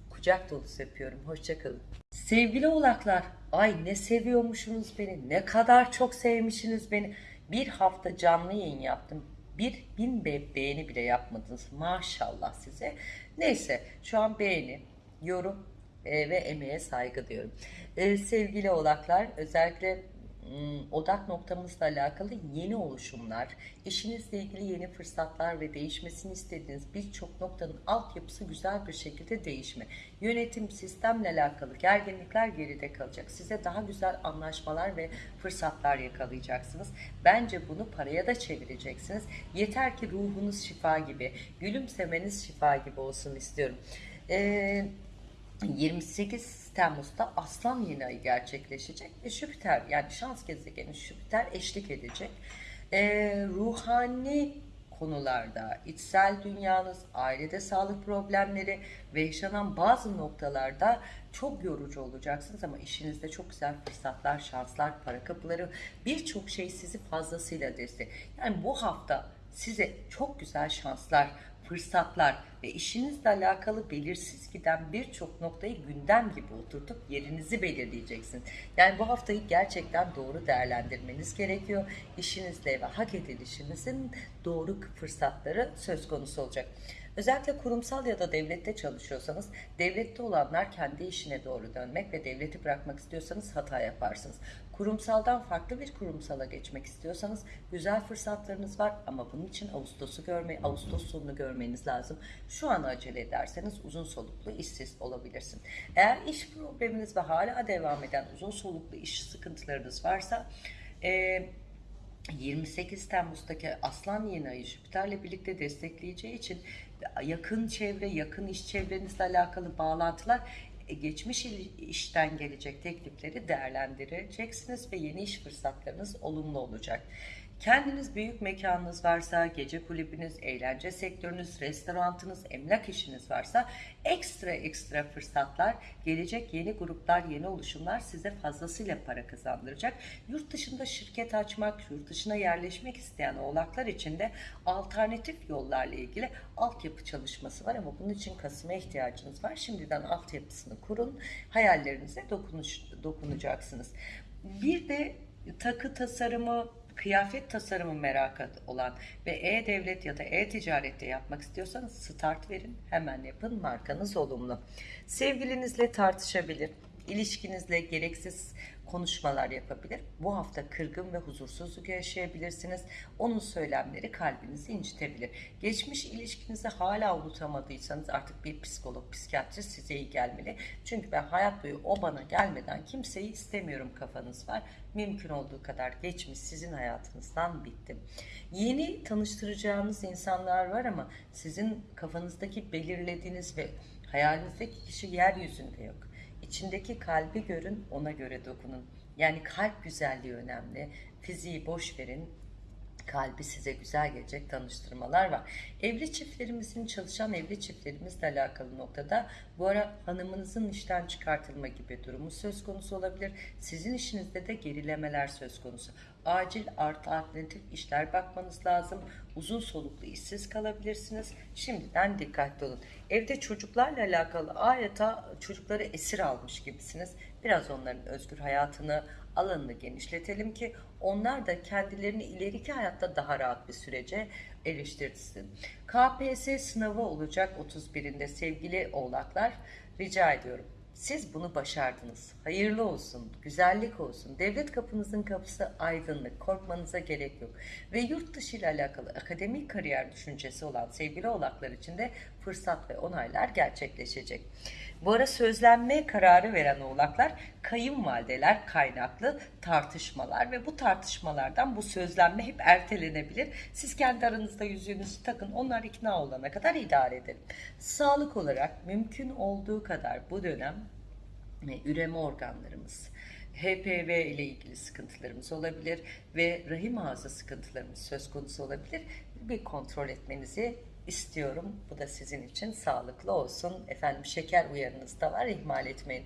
Kucak dolusu öpüyorum. Hoşçakalın. Sevgili oğlaklar, ay ne seviyormuşsunuz beni, ne kadar çok sevmişsiniz beni. Bir hafta canlı yayın yaptım. Bir bin be beğeni bile yapmadınız. Maşallah size. Neyse şu an beğeni, yorum e, ve emeğe saygı diyorum. E, sevgili oğlaklar özellikle odak noktamızla alakalı yeni oluşumlar, işinizle ilgili yeni fırsatlar ve değişmesini istediğiniz birçok noktanın altyapısı güzel bir şekilde değişme. Yönetim, sistemle alakalı gerginlikler geride kalacak. Size daha güzel anlaşmalar ve fırsatlar yakalayacaksınız. Bence bunu paraya da çevireceksiniz. Yeter ki ruhunuz şifa gibi, gülümsemeniz şifa gibi olsun istiyorum. Eee 28 Temmuz'da Aslan yeni ayı gerçekleşecek ve Jüpiter yani şans gezegeni Jüpiter eşlik edecek. Ee, ruhani konularda, içsel dünyanız, ailede sağlık problemleri ve yaşanan bazı noktalarda çok yorucu olacaksınız ama işinizde çok güzel fırsatlar, şanslar, para kapıları, birçok şey sizi fazlasıyla destek. Yani bu hafta size çok güzel şanslar, fırsatlar ve işinizle alakalı belirsiz giden birçok noktayı gündem gibi oturtup yerinizi belirleyeceksiniz. Yani bu haftayı gerçekten doğru değerlendirmeniz gerekiyor. İşinizle ve hak edilişinizin doğru fırsatları söz konusu olacak. Özellikle kurumsal ya da devlette çalışıyorsanız devlette olanlar kendi işine doğru dönmek ve devleti bırakmak istiyorsanız hata yaparsınız. Kurumsaldan farklı bir kurumsala geçmek istiyorsanız güzel fırsatlarınız var ama bunun için Ağustos'u görme, Ağustos sonunu görmeniz lazım. Şu an acele ederseniz uzun soluklu işsiz olabilirsin. Eğer iş probleminiz ve hala devam eden uzun soluklu iş sıkıntılarınız varsa e, 28 Temmuz'daki Aslan yeni ayı Jüpiter'le birlikte destekleyeceği için yakın çevre, yakın iş çevrenizle alakalı bağlantılar geçmiş işten gelecek teklifleri değerlendireceksiniz ve yeni iş fırsatlarınız olumlu olacak. Kendiniz büyük mekanınız varsa, gece kulübünüz, eğlence sektörünüz, restoranınız, emlak işiniz varsa ekstra ekstra fırsatlar, gelecek yeni gruplar, yeni oluşumlar size fazlasıyla para kazandıracak. Yurt dışında şirket açmak, yurt dışına yerleşmek isteyen oğlaklar için de alternatif yollarla ilgili altyapı çalışması var ama bunun için Kasım'a ihtiyacınız var. Şimdiden altyapısını kurun, hayallerinize dokunuş, dokunacaksınız. Bir de takı tasarımı, kıyafet tasarımı merakı olan ve e-devlet ya da e-ticarette yapmak istiyorsanız start verin, hemen yapın, markanız olumlu. Sevgilinizle tartışabilir, ilişkinizle gereksiz konuşmalar yapabilir. Bu hafta kırgın ve huzursuzluk yaşayabilirsiniz. Onun söylemleri kalbinizi incitebilir. Geçmiş ilişkinizi hala unutamadıysanız artık bir psikolog, psikiyatrist size iyi gelmeli. Çünkü ben hayat boyu o bana gelmeden kimseyi istemiyorum kafanız var. Mümkün olduğu kadar geçmiş sizin hayatınızdan bitti. Yeni tanıştıracağınız insanlar var ama sizin kafanızdaki belirlediğiniz ve hayalinizdeki kişi yeryüzünde yok. İçindeki kalbi görün, ona göre dokunun. Yani kalp güzelliği önemli. Fiziği boş verin, kalbi size güzel gelecek tanıştırmalar var. Evli çiftlerimizin çalışan evli çiftlerimizle alakalı noktada bu ara hanımınızın işten çıkartılma gibi durumu söz konusu olabilir. Sizin işinizde de gerilemeler söz konusu. Acil artı alternatif işler bakmanız lazım. Uzun soluklu işsiz kalabilirsiniz. Şimdiden dikkatli olun. Evde çocuklarla alakalı adeta çocukları esir almış gibisiniz. Biraz onların özgür hayatını, alanını genişletelim ki onlar da kendilerini ileriki hayatta daha rahat bir sürece eriştirsin. KPSS sınavı olacak 31'inde sevgili oğlaklar rica ediyorum. Siz bunu başardınız. Hayırlı olsun, güzellik olsun. Devlet kapınızın kapısı aydınlık, korkmanıza gerek yok. Ve yurt dışı ile alakalı akademik kariyer düşüncesi olan sevgili oğlaklar için de fırsat ve onaylar gerçekleşecek. Bu ara sözlenme kararı veren oğlaklar kayınvalideler kaynaklı tartışmalar ve bu tartışmalardan bu sözlenme hep ertelenebilir. Siz kendi aranızda yüzüğünüzü takın onlar ikna olana kadar idare edin. Sağlık olarak mümkün olduğu kadar bu dönem e, üreme organlarımız, HPV ile ilgili sıkıntılarımız olabilir ve rahim ağzı sıkıntılarımız söz konusu olabilir. Bir kontrol etmenizi istiyorum. Bu da sizin için sağlıklı olsun. Efendim şeker uyarınız da var ihmal etmeyin.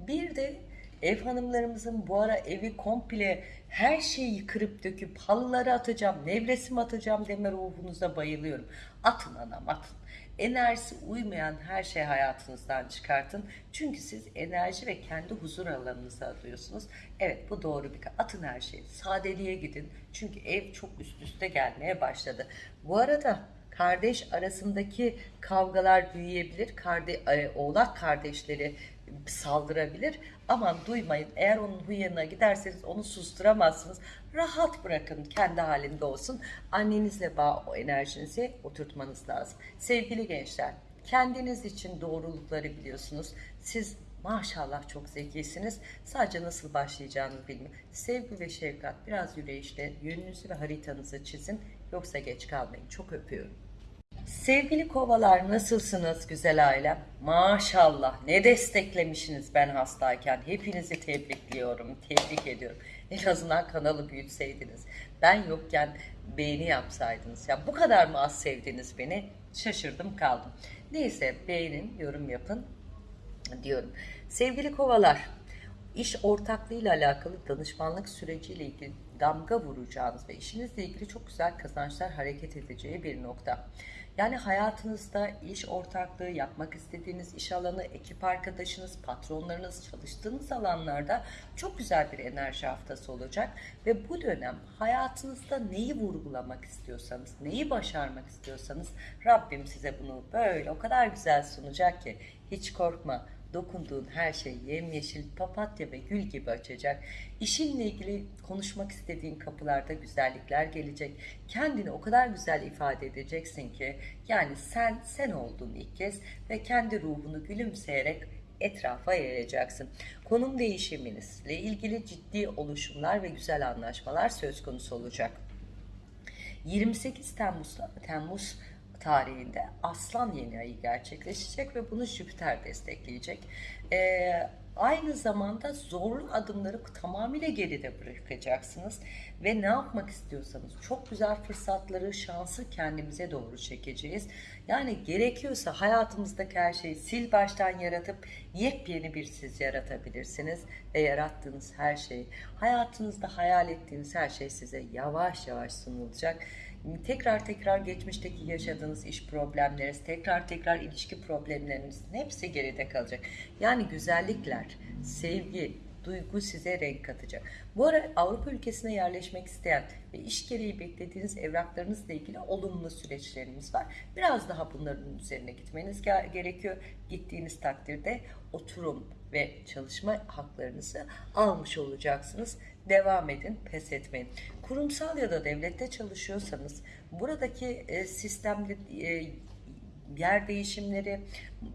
Bir de ev hanımlarımızın bu ara evi komple her şeyi yıkırıp döküp halıları atacağım, nevresim atacağım deme ruhunuza bayılıyorum. Atın anam atın. Enerjisi uymayan her şeyi hayatınızdan çıkartın. Çünkü siz enerji ve kendi huzur alanınızı arıyorsunuz. Evet bu doğru bir atın her şeyi. Sadeliğe gidin. Çünkü ev çok üst üste gelmeye başladı. Bu arada kardeş arasındaki kavgalar büyüyebilir. Karde, e, oğlak kardeşleri saldırabilir. Aman duymayın. Eğer onun huyuna giderseniz onu susturamazsınız. Rahat bırakın. Kendi halinde olsun. Annenizle bağ o enerjinizi oturtmanız lazım. Sevgili gençler, kendiniz için doğrulukları biliyorsunuz. Siz maşallah çok zekisiniz. Sadece nasıl başlayacağını bilmiyor. Sevgi ve şefkat biraz yürüyüşle yönünüzü ve haritanızı çizin. Yoksa geç kalmayın. Çok öpüyorum. Sevgili kovalar nasılsınız güzel ailem? Maşallah ne desteklemişsiniz ben hastayken. Hepinizi tebrikliyorum, tebrik ediyorum. En azından kanalı büyütseydiniz. Ben yokken beğeni yapsaydınız. Ya bu kadar mı az sevdiniz beni? Şaşırdım kaldım. Neyse beğenin, yorum yapın diyorum. Sevgili kovalar, iş ortaklığıyla alakalı danışmanlık süreciyle ilgili damga vuracağınız ve işinizle ilgili çok güzel kazançlar hareket edeceği bir nokta. Yani hayatınızda iş ortaklığı, yapmak istediğiniz iş alanı, ekip arkadaşınız, patronlarınız, çalıştığınız alanlarda çok güzel bir enerji haftası olacak. Ve bu dönem hayatınızda neyi vurgulamak istiyorsanız, neyi başarmak istiyorsanız Rabbim size bunu böyle o kadar güzel sunacak ki hiç korkma dokunduğun her şey yemyeşil papatya ve gül gibi açacak. İşinle ilgili konuşmak istediğin kapılarda güzellikler gelecek. Kendini o kadar güzel ifade edeceksin ki yani sen sen oldun ilk kez ve kendi ruhunu gülümseyerek etrafa yayacaksın. Konum değişiminizle ilgili ciddi oluşumlar ve güzel anlaşmalar söz konusu olacak. 28 Temmuz'da Temmuz tarihinde Aslan yeni ayı gerçekleşecek ve bunu Jüpiter destekleyecek. Ee, aynı zamanda zorlu adımları tamamıyla geride bırakacaksınız ve ne yapmak istiyorsanız çok güzel fırsatları, şansı kendimize doğru çekeceğiz. Yani gerekiyorsa hayatımızdaki her şeyi sil baştan yaratıp yepyeni bir siz yaratabilirsiniz ve yarattığınız her şey, hayatınızda hayal ettiğiniz her şey size yavaş yavaş sunulacak tekrar tekrar geçmişteki yaşadığınız iş problemleriniz, tekrar tekrar ilişki problemlerinizin hepsi geride kalacak. Yani güzellikler, sevgi, duygu size renk katacak. Bu ara Avrupa ülkesine yerleşmek isteyen ve iş gereği beklediğiniz evraklarınızla ilgili olumlu süreçlerimiz var. Biraz daha bunların üzerine gitmeniz gerekiyor. Gittiğiniz takdirde oturum ve çalışma haklarınızı almış olacaksınız. Devam edin, pes etmeyin. Kurumsal ya da devlette çalışıyorsanız buradaki e, sistemde e, yer değişimleri,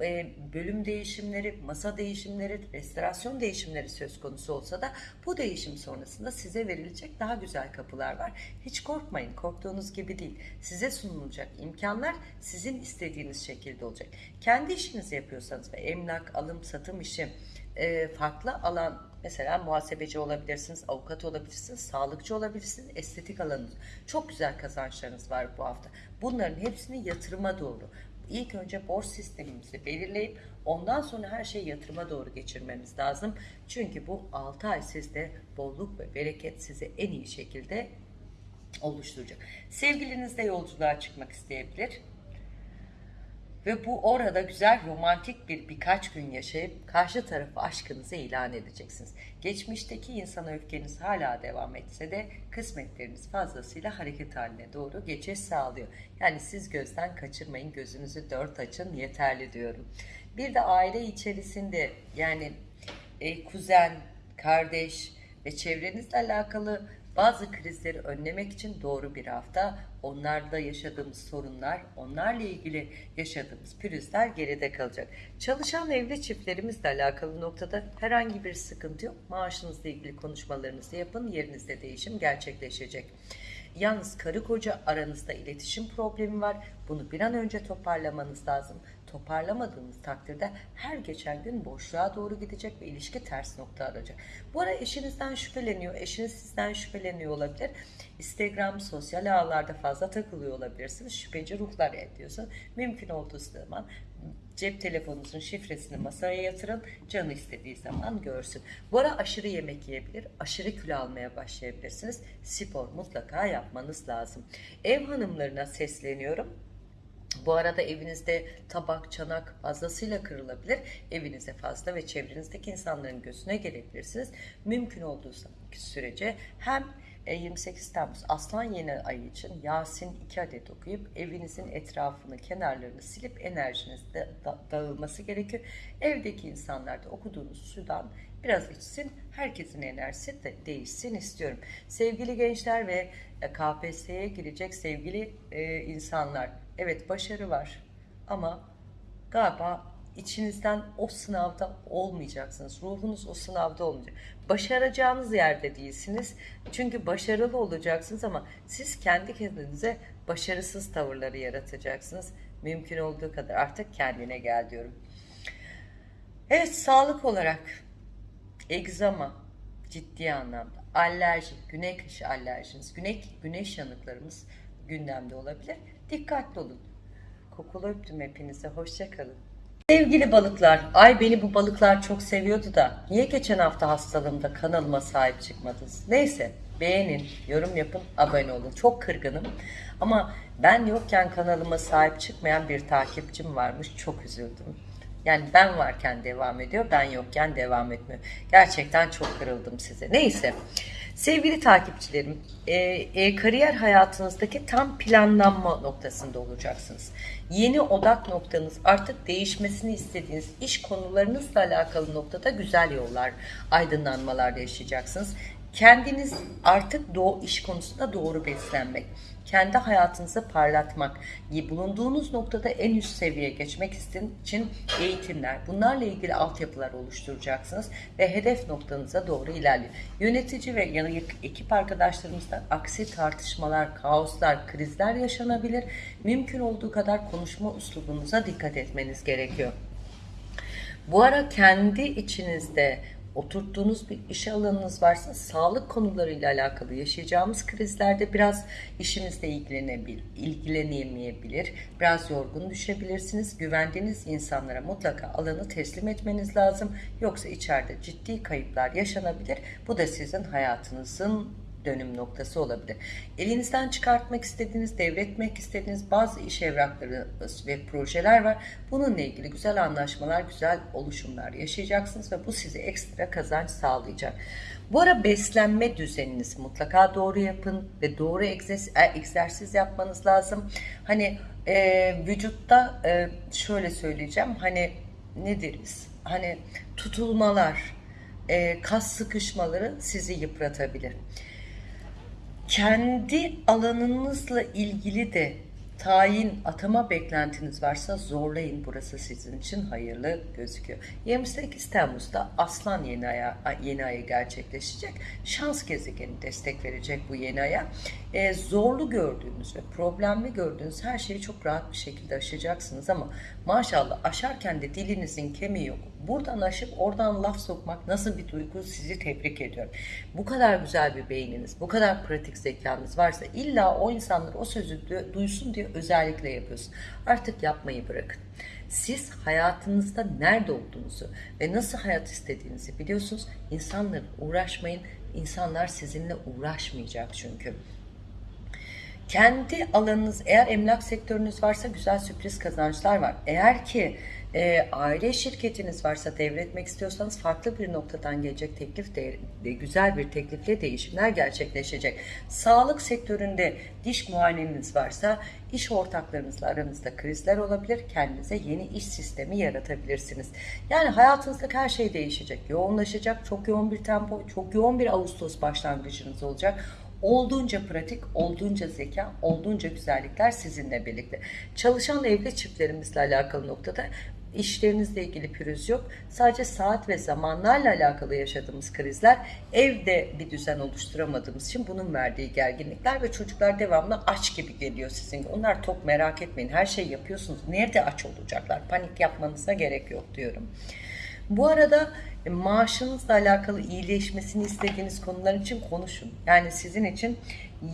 e, bölüm değişimleri, masa değişimleri, restorasyon değişimleri söz konusu olsa da bu değişim sonrasında size verilecek daha güzel kapılar var. Hiç korkmayın, korktuğunuz gibi değil. Size sunulacak imkanlar sizin istediğiniz şekilde olacak. Kendi işinizi yapıyorsanız ve emlak, alım, satım işi, e, farklı alan mesela muhasebeci olabilirsiniz, avukat olabilirsiniz, sağlıkçı olabilirsiniz, estetik alanınız. Çok güzel kazançlarınız var bu hafta. Bunların hepsini yatırıma doğru. İlk önce borç sistemimizi belirleyip ondan sonra her şeyi yatırıma doğru geçirmemiz lazım. Çünkü bu 6 ay sizde bolluk ve bereket sizi en iyi şekilde oluşturacak. Sevgilinizle yolculuğa çıkmak isteyebilir ve bu orada güzel romantik bir birkaç gün yaşayıp karşı tarafı aşkınızı ilan edeceksiniz. Geçmişteki insana öfkeniz hala devam etse de kısmetleriniz fazlasıyla hareket haline doğru geçiş sağlıyor. Yani siz gözden kaçırmayın, gözünüzü dört açın yeterli diyorum. Bir de aile içerisinde yani e, kuzen, kardeş ve çevrenizle alakalı bazı krizleri önlemek için doğru bir hafta. Onlarla yaşadığımız sorunlar, onlarla ilgili yaşadığımız pürüzler geride kalacak. Çalışan evli çiftlerimizle alakalı noktada herhangi bir sıkıntı yok. Maaşınızla ilgili konuşmalarınızı yapın, yerinizde değişim gerçekleşecek. Yalnız karı koca aranızda iletişim problemi var. Bunu bir an önce toparlamanız lazım. Toparlamadığınız takdirde her geçen gün boşluğa doğru gidecek ve ilişki ters nokta alacak. Bu ara eşinizden şüpheleniyor, eşiniz sizden şüpheleniyor olabilir. Instagram, sosyal ağlarda fazla takılıyor olabilirsiniz. Şüpheci ruhlar ediyorsa mümkün olduğu zaman cep telefonunuzun şifresini masaya yatırın. Canı istediği zaman görsün. Bu ara aşırı yemek yiyebilir. Aşırı kilo almaya başlayabilirsiniz. Spor mutlaka yapmanız lazım. Ev hanımlarına sesleniyorum. Bu arada evinizde tabak, çanak fazlasıyla kırılabilir. Evinize fazla ve çevrenizdeki insanların gözüne gelebilirsiniz. Mümkün olduğu sürece hem 28 e, Temmuz Aslan Yeni Ayı için Yasin 2 adet okuyup evinizin etrafını, kenarlarını silip enerjiniz de dağılması gerekiyor. Evdeki insanlar da okuduğunuz sudan biraz içsin, herkesin enerjisi de değişsin istiyorum. Sevgili gençler ve KPSS'ye girecek sevgili e, insanlar, evet başarı var ama galiba içinizden o sınavda olmayacaksınız. Ruhunuz o sınavda olmayacak. Başaracağınız yerde değilsiniz. Çünkü başarılı olacaksınız ama siz kendi kendinize başarısız tavırları yaratacaksınız. Mümkün olduğu kadar artık kendine gel diyorum. Evet sağlık olarak egzama ciddi anlamda alerji, güney kış alerjiniz, güneş, güneş yanıklarımız gündemde olabilir. Dikkatli olun. Kokulu öptüm hepinize. Hoşçakalın. Sevgili balıklar, ay beni bu balıklar çok seviyordu da niye geçen hafta hastalığımda kanalıma sahip çıkmadınız? Neyse beğenin, yorum yapın, abone olun. Çok kırgınım ama ben yokken kanalıma sahip çıkmayan bir takipçim varmış. Çok üzüldüm. Yani ben varken devam ediyor, ben yokken devam etmiyor. Gerçekten çok kırıldım size. Neyse. Sevgili takipçilerim, e, e, kariyer hayatınızdaki tam planlanma noktasında olacaksınız. Yeni odak noktanız artık değişmesini istediğiniz iş konularınızla alakalı noktada güzel yollar, aydınlanmalar yaşayacaksınız. Kendiniz artık doğu iş konusunda doğru beslenmek, kendi hayatınızı parlatmak, bulunduğunuz noktada en üst seviyeye geçmek için eğitimler, bunlarla ilgili altyapılar oluşturacaksınız ve hedef noktanıza doğru ilerliyor. Yönetici ve yanı ekip arkadaşlarımızla aksi tartışmalar, kaoslar, krizler yaşanabilir. Mümkün olduğu kadar konuşma uslubunuza dikkat etmeniz gerekiyor. Bu ara kendi içinizde oturttuğunuz bir iş alanınız varsa sağlık konularıyla alakalı yaşayacağımız krizlerde biraz işinizle ilgilenebilir, ilgilenemeyebilir. Biraz yorgun düşebilirsiniz. Güvendiğiniz insanlara mutlaka alanı teslim etmeniz lazım. Yoksa içeride ciddi kayıplar yaşanabilir. Bu da sizin hayatınızın dönüm noktası olabilir. Elinizden çıkartmak istediğiniz, devretmek istediğiniz bazı iş evrakları ve projeler var. Bununla ilgili güzel anlaşmalar, güzel oluşumlar yaşayacaksınız ve bu size ekstra kazanç sağlayacak. Bu ara beslenme düzeninizi mutlaka doğru yapın ve doğru e, egzersiz yapmanız lazım. Hani e, vücutta e, şöyle söyleyeceğim hani ne deriz? Hani tutulmalar, e, kas sıkışmaları sizi yıpratabilir kendi alanınızla ilgili de tayin atama beklentiniz varsa zorlayın. Burası sizin için hayırlı gözüküyor. 28 Temmuz'da Aslan yeni aya, yeni ayı gerçekleşecek. Şans gezegeni destek verecek bu yeni aya. Ee, zorlu gördüğünüz ve problemli gördüğünüz her şeyi çok rahat bir şekilde aşacaksınız ama maşallah aşarken de dilinizin kemiği yok. Buradan aşıp oradan laf sokmak nasıl bir duygu sizi tebrik ediyorum. Bu kadar güzel bir beyniniz, bu kadar pratik zekanız varsa illa o insanlar o sözü duysun diye özellikle yapıyorsun. Artık yapmayı bırakın. Siz hayatınızda nerede olduğunuzu ve nasıl hayat istediğinizi biliyorsunuz. İnsanlarla uğraşmayın. İnsanlar sizinle uğraşmayacak çünkü. Kendi alanınız eğer emlak sektörünüz varsa güzel sürpriz kazançlar var. Eğer ki e, aile şirketiniz varsa devretmek istiyorsanız farklı bir noktadan gelecek teklif de, de güzel bir teklifle değişimler gerçekleşecek. Sağlık sektöründe diş muayeneniz varsa iş ortaklarınızla aranızda krizler olabilir. Kendinize yeni iş sistemi yaratabilirsiniz. Yani hayatınızdaki her şey değişecek. Yoğunlaşacak. Çok yoğun bir tempo, çok yoğun bir Ağustos başlangıcınız olacak. Olduğunca pratik, olduğunca zeka, olduğunca güzellikler sizinle birlikte. Çalışan evli çiftlerimizle alakalı noktada işlerinizle ilgili pürüz yok. Sadece saat ve zamanlarla alakalı yaşadığımız krizler evde bir düzen oluşturamadığımız için bunun verdiği gerginlikler ve çocuklar devamlı aç gibi geliyor sizin. Onlar tok merak etmeyin. Her şey yapıyorsunuz. Nerede aç olacaklar? Panik yapmanıza gerek yok diyorum. Bu arada e, maaşınızla alakalı iyileşmesini istediğiniz konular için konuşun. Yani sizin için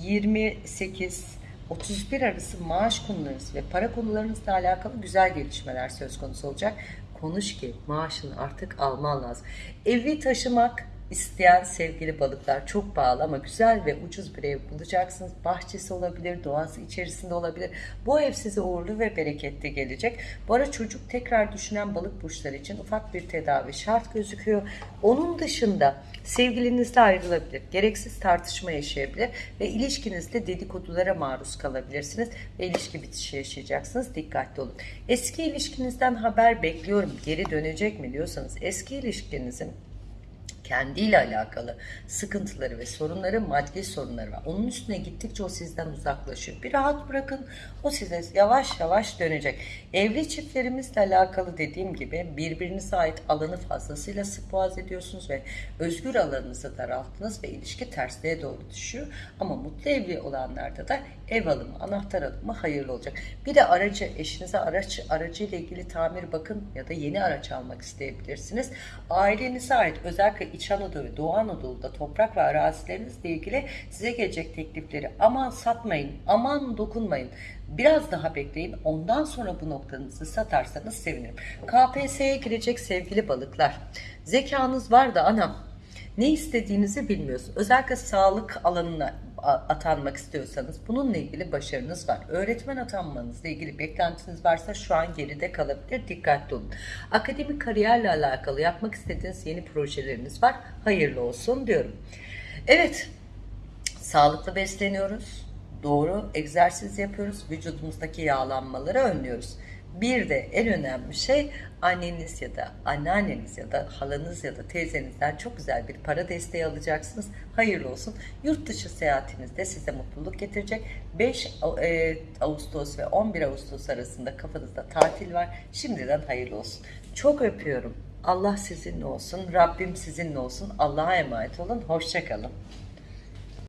28 31 arası maaş konularınız ve para konularınızla alakalı güzel gelişmeler söz konusu olacak. Konuş ki maaşını artık alman lazım. Evi taşımak isteyen sevgili balıklar çok pahalı ama güzel ve ucuz bir ev bulacaksınız. Bahçesi olabilir, doğası içerisinde olabilir. Bu ev size uğurlu ve bereketli gelecek. Bu ara çocuk tekrar düşünen balık burçları için ufak bir tedavi şart gözüküyor. Onun dışında sevgilinizle ayrılabilir, gereksiz tartışma yaşayabilir ve ilişkinizde dedikodulara maruz kalabilirsiniz ve ilişki bitişi yaşayacaksınız. Dikkatli olun. Eski ilişkinizden haber bekliyorum. Geri dönecek mi diyorsanız eski ilişkinizin kendiyle alakalı sıkıntıları ve sorunları, maddi sorunları var. Onun üstüne gittikçe o sizden uzaklaşıyor. Bir rahat bırakın, o size yavaş yavaş dönecek. Evli çiftlerimizle alakalı dediğim gibi birbirinize ait alanı fazlasıyla sık boğaz ediyorsunuz ve özgür alanınızı daralttınız ve ilişki tersliğe doğru düşüyor. Ama mutlu evli olanlarda da ev alımı, anahtar alımı hayırlı olacak. Bir de aracı, eşinize araç, aracı ile ilgili tamir bakın ya da yeni araç almak isteyebilirsiniz. Ailenize ait özellikle İç Anadolu ve Doğu Anadolu'da toprak ve arazilerinizle ilgili size gelecek teklifleri aman satmayın, aman dokunmayın. Biraz daha bekleyin. Ondan sonra bu noktanızı satarsanız sevinirim. KPSS'ye girecek sevgili balıklar. Zekanız var da anam ne istediğinizi bilmiyorsunuz. Özellikle sağlık alanına atanmak istiyorsanız bununla ilgili başarınız var. Öğretmen atanmanızla ilgili beklentiniz varsa şu an geride kalabilir. Dikkatli olun. Akademik kariyerle alakalı yapmak istediğiniz yeni projeleriniz var. Hayırlı olsun diyorum. Evet, sağlıklı besleniyoruz. Doğru egzersiz yapıyoruz. Vücudumuzdaki yağlanmaları önlüyoruz. Bir de en önemli şey anneniz ya da anneanneniz ya da halanız ya da teyzenizden çok güzel bir para desteği alacaksınız. Hayırlı olsun. Yurt dışı seyahatinizde size mutluluk getirecek. 5 e, Ağustos ve 11 Ağustos arasında kafanızda tatil var. Şimdiden hayırlı olsun. Çok öpüyorum. Allah sizinle olsun. Rabbim sizinle olsun. Allah'a emanet olun. Hoşçakalın.